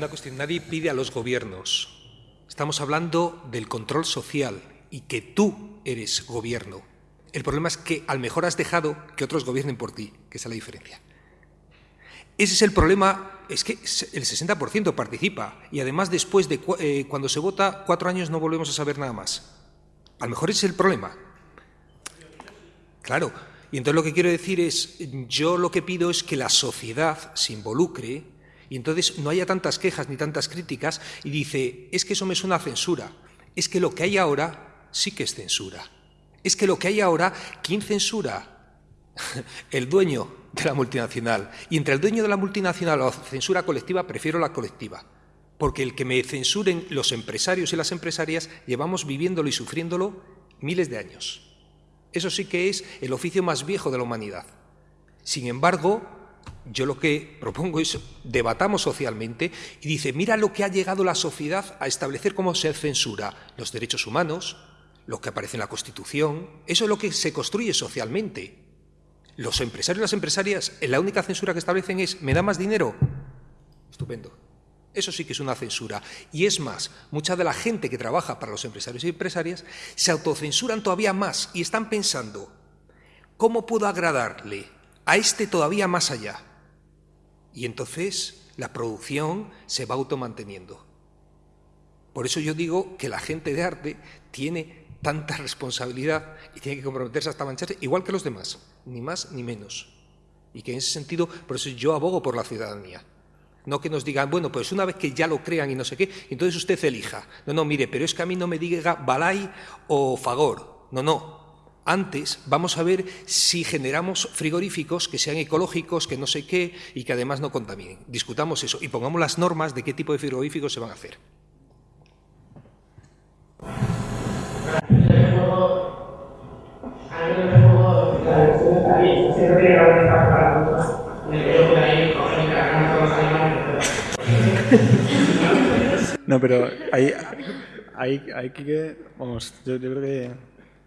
una cuestión. Nadie pide a gobiernos. Estamos hablando del control social y que tú eres gobierno. El problema es que a lo mejor has dejado que otros gobiernen por ti, que es la diferencia. Ese es el problema, es que el 60% participa y además después de eh, cuando se vota cuatro años no volvemos a saber nada más. A lo mejor ese es el problema. Claro, y entonces lo que quiero decir es, yo lo que pido es que la sociedad se involucre y entonces no haya tantas quejas ni tantas críticas y dice, es que eso me suena a censura, es que lo que hay ahora sí que es censura. Es que lo que hay ahora, ¿quién censura? (laughs) El dueño de la multinacional. Y entre el dueño de la multinacional o la censura colectiva, prefiero la colectiva. Porque el que me censuren los empresarios y las empresarias, llevamos viviéndolo y sufriéndolo miles de años. Eso sí que es el oficio más viejo de la humanidad. Sin embargo, yo lo que propongo es debatamos socialmente y dice, mira lo que ha llegado la sociedad a establecer como se censura los derechos humanos, lo que aparece en la Constitución, eso es lo que se construye socialmente. Los empresarios y las empresarias, la única censura que establecen es, ¿me da más dinero? Estupendo. Eso sí que es una censura. Y es más, mucha de la gente que trabaja para los empresarios y empresarias se autocensuran todavía más y están pensando, ¿cómo puedo agradarle a este todavía más allá? Y entonces la producción se va automanteniendo. Por eso yo digo que la gente de arte tiene tanta responsabilidad y tiene que comprometerse hasta mancharse, igual que los demás, ni más ni menos. Y que en ese sentido, por eso yo abogo por la ciudadanía. No que nos digan, bueno, pues una vez que ya lo crean y no sé qué, entonces usted elija. No, no, mire, pero es que a mí no me diga Balay o Fagor. No, no. Antes vamos a ver si generamos frigoríficos que sean ecológicos, que no sé qué y que además no contaminen. Discutamos eso y pongamos las normas de qué tipo de frigoríficos se van a hacer. (laughs) No, pero ahí, ahí, ahí que, vamos, yo, yo creo que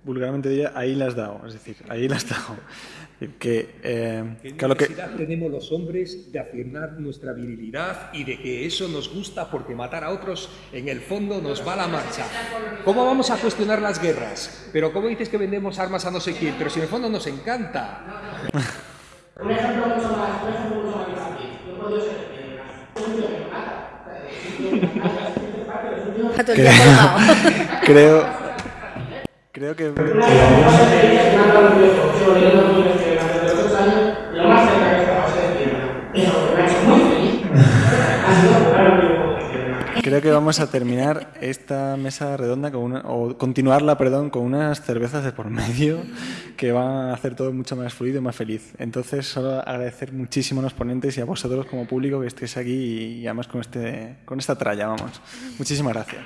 vulgarmente diría, ahí las dado, es decir, ahí las dado. Que, eh, ¿Qué claro necesidad que... tenemos los hombres de afirmar nuestra virilidad y de que eso nos gusta porque matar a otros en el fondo nos va a la marcha? ¿Cómo vamos a cuestionar las guerras? Pero ¿cómo dices que vendemos armas a no sé quién? Pero si en el fondo nos encanta. Un ejemplo mucho más, (laughs) un ejemplo mucho más fácil. Yo puedo ser creo, creo que Creo que vamos a terminar esta mesa redonda con una, o continuarla, perdón, con unas cervezas de por medio que van a hacer todo mucho más fluido y más feliz. Entonces, solo agradecer muchísimo a los ponentes y a vosotros como público que estéis aquí y, además con este con esta tralla, vamos. Muchísimas gracias.